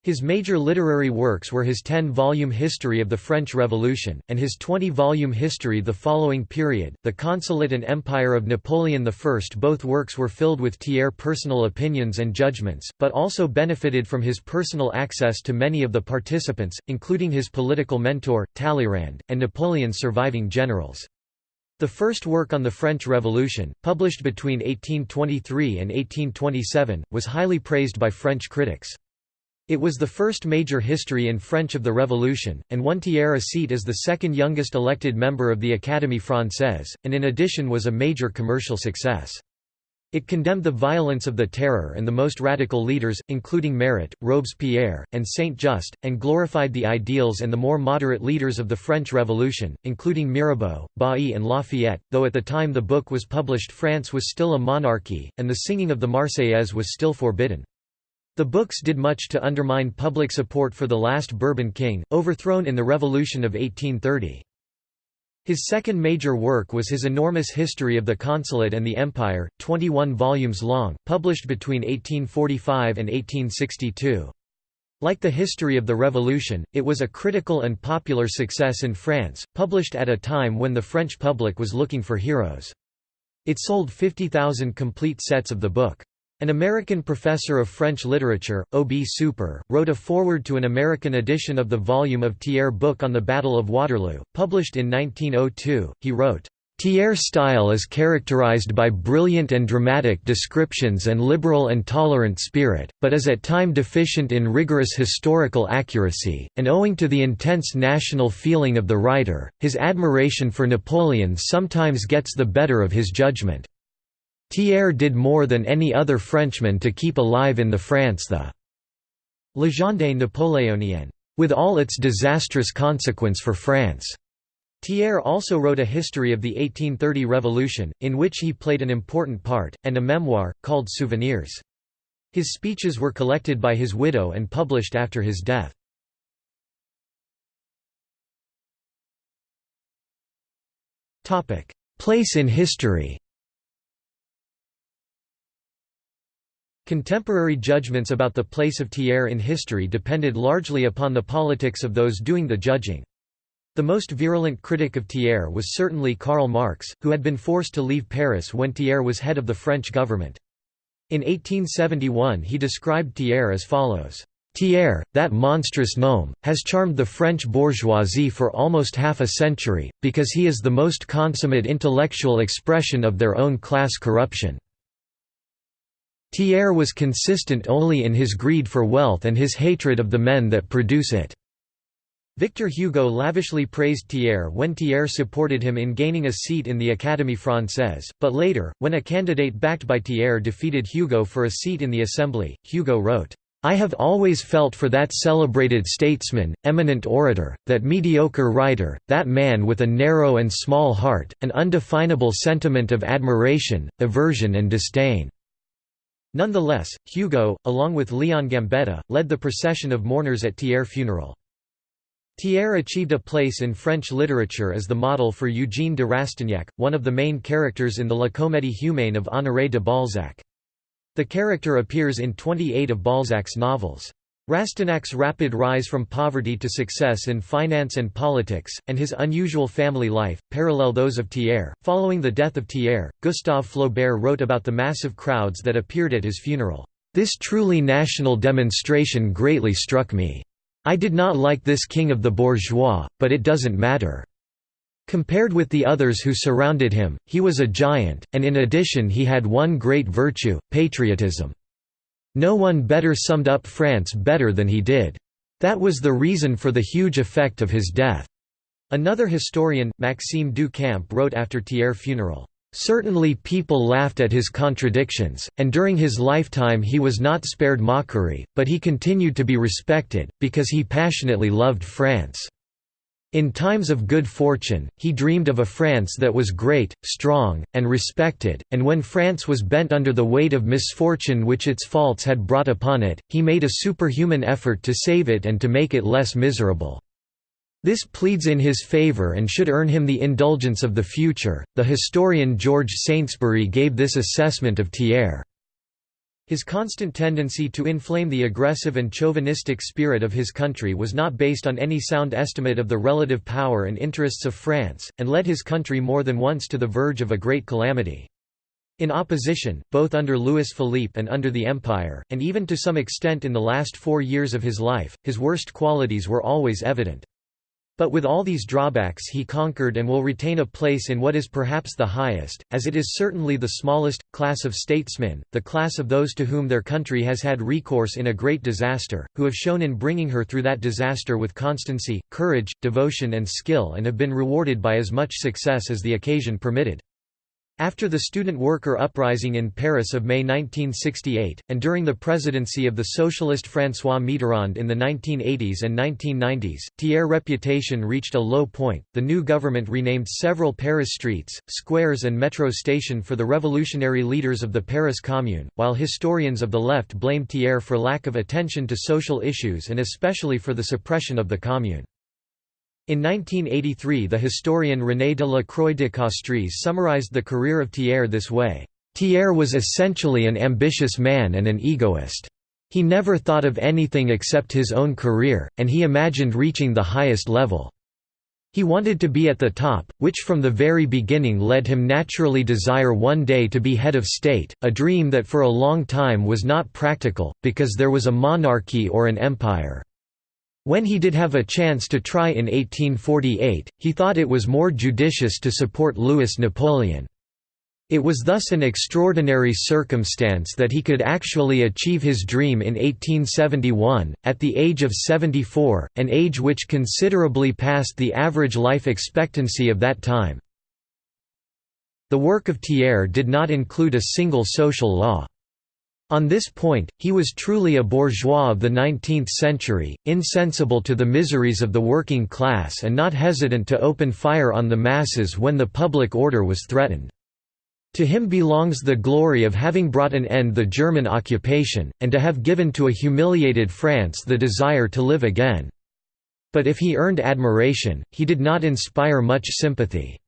His major literary works were his 10-volume History of the French Revolution, and his 20-volume History the following period, The Consulate and Empire of Napoleon I. Both works were filled with Thiers' personal opinions and judgments, but also benefited from his personal access to many of the participants, including his political mentor, Talleyrand, and Napoleon's surviving generals. The first work on the French Revolution, published between 1823 and 1827, was highly praised by French critics. It was the first major history in French of the Revolution, and won Thiers a seat as the second youngest elected member of the Académie Française, and in addition was a major commercial success. It condemned the violence of the Terror and the most radical leaders, including Marat, Robespierre, and Saint-Just, and glorified the ideals and the more moderate leaders of the French Revolution, including Mirabeau, Bailly and Lafayette, though at the time the book was published France was still a monarchy, and the singing of the Marseillaise was still forbidden. The books did much to undermine public support for the last Bourbon king, overthrown in the Revolution of 1830. His second major work was his enormous History of the Consulate and the Empire, 21 volumes long, published between 1845 and 1862. Like the History of the Revolution, it was a critical and popular success in France, published at a time when the French public was looking for heroes. It sold 50,000 complete sets of the book. An American professor of French literature, O. B. Super, wrote a foreword to an American edition of the volume of Thiers' book on the Battle of Waterloo, published in 1902. He wrote, Thiers' style is characterized by brilliant and dramatic descriptions and liberal and tolerant spirit, but is at time deficient in rigorous historical accuracy, and owing to the intense national feeling of the writer, his admiration for Napoleon sometimes gets the better of his judgment. Thiers did more than any other Frenchman to keep alive in the France the Légende Napoléonienne, with all its disastrous consequence for France. Thiers also wrote a history of the 1830 Revolution, in which he played an important part, and a memoir, called Souvenirs. His speeches were collected by his widow and published after his death. Place in history Contemporary judgments about the place of Thiers in history depended largely upon the politics of those doing the judging. The most virulent critic of Thiers was certainly Karl Marx, who had been forced to leave Paris when Thiers was head of the French government. In 1871 he described Thiers as follows. Thiers, that monstrous gnome, has charmed the French bourgeoisie for almost half a century, because he is the most consummate intellectual expression of their own class corruption. Thiers was consistent only in his greed for wealth and his hatred of the men that produce it. Victor Hugo lavishly praised Thiers when Thiers supported him in gaining a seat in the Académie Française, but later, when a candidate backed by Thiers defeated Hugo for a seat in the Assembly, Hugo wrote, I have always felt for that celebrated statesman, eminent orator, that mediocre writer, that man with a narrow and small heart, an undefinable sentiment of admiration, aversion and disdain. Nonetheless, Hugo, along with Leon Gambetta, led the procession of mourners at Thiers' funeral. Thiers achieved a place in French literature as the model for Eugène de Rastignac, one of the main characters in the La Comédie humaine of Honoré de Balzac. The character appears in 28 of Balzac's novels. Rastignac's rapid rise from poverty to success in finance and politics, and his unusual family life, parallel those of Thiers. Following the death of Thiers, Gustave Flaubert wrote about the massive crowds that appeared at his funeral. This truly national demonstration greatly struck me. I did not like this king of the bourgeois, but it doesn't matter. Compared with the others who surrounded him, he was a giant, and in addition he had one great virtue, patriotism. No one better summed up France better than he did. That was the reason for the huge effect of his death." Another historian, Maxime du Camp wrote after Thiers' funeral, "...certainly people laughed at his contradictions, and during his lifetime he was not spared mockery, but he continued to be respected, because he passionately loved France." In times of good fortune, he dreamed of a France that was great, strong, and respected, and when France was bent under the weight of misfortune which its faults had brought upon it, he made a superhuman effort to save it and to make it less miserable. This pleads in his favor and should earn him the indulgence of the future. The historian George Saintsbury gave this assessment of Thiers. His constant tendency to inflame the aggressive and chauvinistic spirit of his country was not based on any sound estimate of the relative power and interests of France, and led his country more than once to the verge of a great calamity. In opposition, both under Louis Philippe and under the Empire, and even to some extent in the last four years of his life, his worst qualities were always evident. But with all these drawbacks he conquered and will retain a place in what is perhaps the highest, as it is certainly the smallest, class of statesmen, the class of those to whom their country has had recourse in a great disaster, who have shown in bringing her through that disaster with constancy, courage, devotion and skill and have been rewarded by as much success as the occasion permitted. After the student-worker uprising in Paris of May 1968, and during the presidency of the socialist François Mitterrand in the 1980s and 1990s, Thiers' reputation reached a low point. The new government renamed several Paris streets, squares, and metro station for the revolutionary leaders of the Paris Commune, while historians of the left blamed Thiers for lack of attention to social issues and especially for the suppression of the Commune. In 1983 the historian René de la Croix de Castries summarized the career of Thiers this way, "Thiers was essentially an ambitious man and an egoist. He never thought of anything except his own career, and he imagined reaching the highest level. He wanted to be at the top, which from the very beginning led him naturally desire one day to be head of state, a dream that for a long time was not practical, because there was a monarchy or an empire. When he did have a chance to try in 1848, he thought it was more judicious to support Louis Napoleon. It was thus an extraordinary circumstance that he could actually achieve his dream in 1871, at the age of 74, an age which considerably passed the average life expectancy of that time. The work of Thiers did not include a single social law. On this point, he was truly a bourgeois of the 19th century, insensible to the miseries of the working class and not hesitant to open fire on the masses when the public order was threatened. To him belongs the glory of having brought an end the German occupation, and to have given to a humiliated France the desire to live again. But if he earned admiration, he did not inspire much sympathy.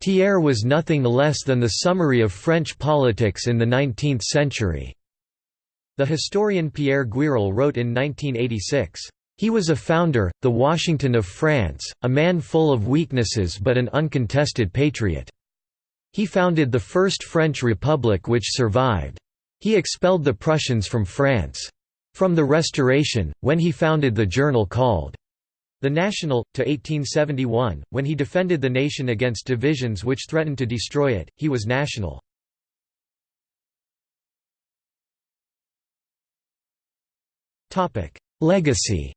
Thiers was nothing less than the summary of French politics in the 19th century. The historian Pierre Guiral wrote in 1986, "...he was a founder, the Washington of France, a man full of weaknesses but an uncontested patriot. He founded the first French Republic which survived. He expelled the Prussians from France. From the Restoration, when he founded the journal called The National, to 1871, when he defended the nation against divisions which threatened to destroy it, he was national. Legacy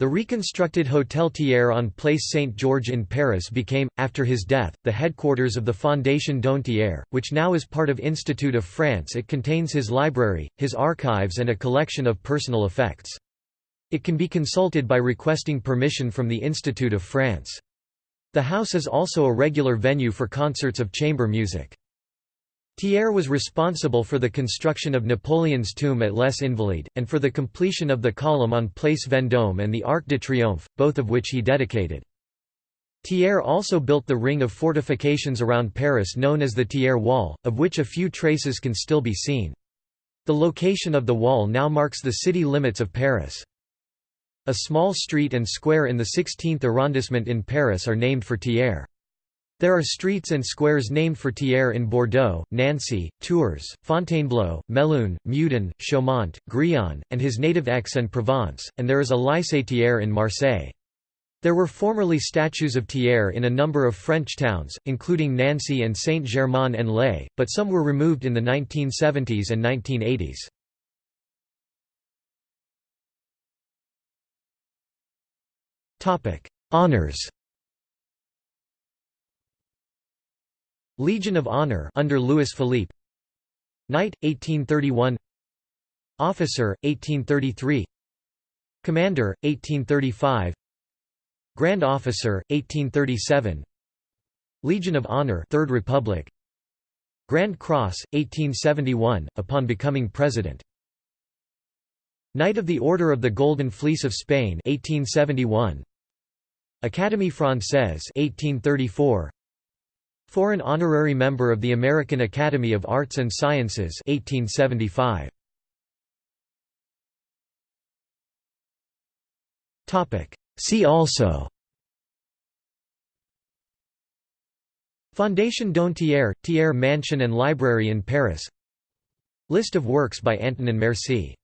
The reconstructed Hôtel Thiers on Place Saint-Georges in Paris became, after his death, the headquarters of the Fondation Dosne which now is part of Institute of France it contains his library, his archives and a collection of personal effects. It can be consulted by requesting permission from the Institute of France. The house is also a regular venue for concerts of chamber music. Thiers was responsible for the construction of Napoleon's tomb at Les Invalides, and for the completion of the column on Place Vendôme and the Arc de Triomphe, both of which he dedicated. Thiers also built the ring of fortifications around Paris known as the Thiers Wall, of which a few traces can still be seen. The location of the wall now marks the city limits of Paris. A small street and square in the 16th arrondissement in Paris are named for Thiers. There are streets and squares named for Thiers in Bordeaux, Nancy, Tours, Fontainebleau, Melun, Meudon, Chaumont, Grion, and his native Aix-en-Provence, and there is a Lycée Thiers in Marseille. There were formerly statues of Thiers in a number of French towns, including Nancy and Saint-Germain-en-Laye, but some were removed in the 1970s and 1980s. Honours Legion of Honor under Louis Philippe. Knight 1831 Officer 1833 Commander 1835 Grand Officer 1837 Legion of Honor Third Republic. Grand Cross 1871 upon becoming president. Knight of the Order of the Golden Fleece of Spain 1871 Académie Française 1834 Foreign honorary member of the American Academy of Arts and Sciences 1875. Topic See also Fondation Dosne Thiers, Mansion and Library in Paris List of works by Antonin Mercié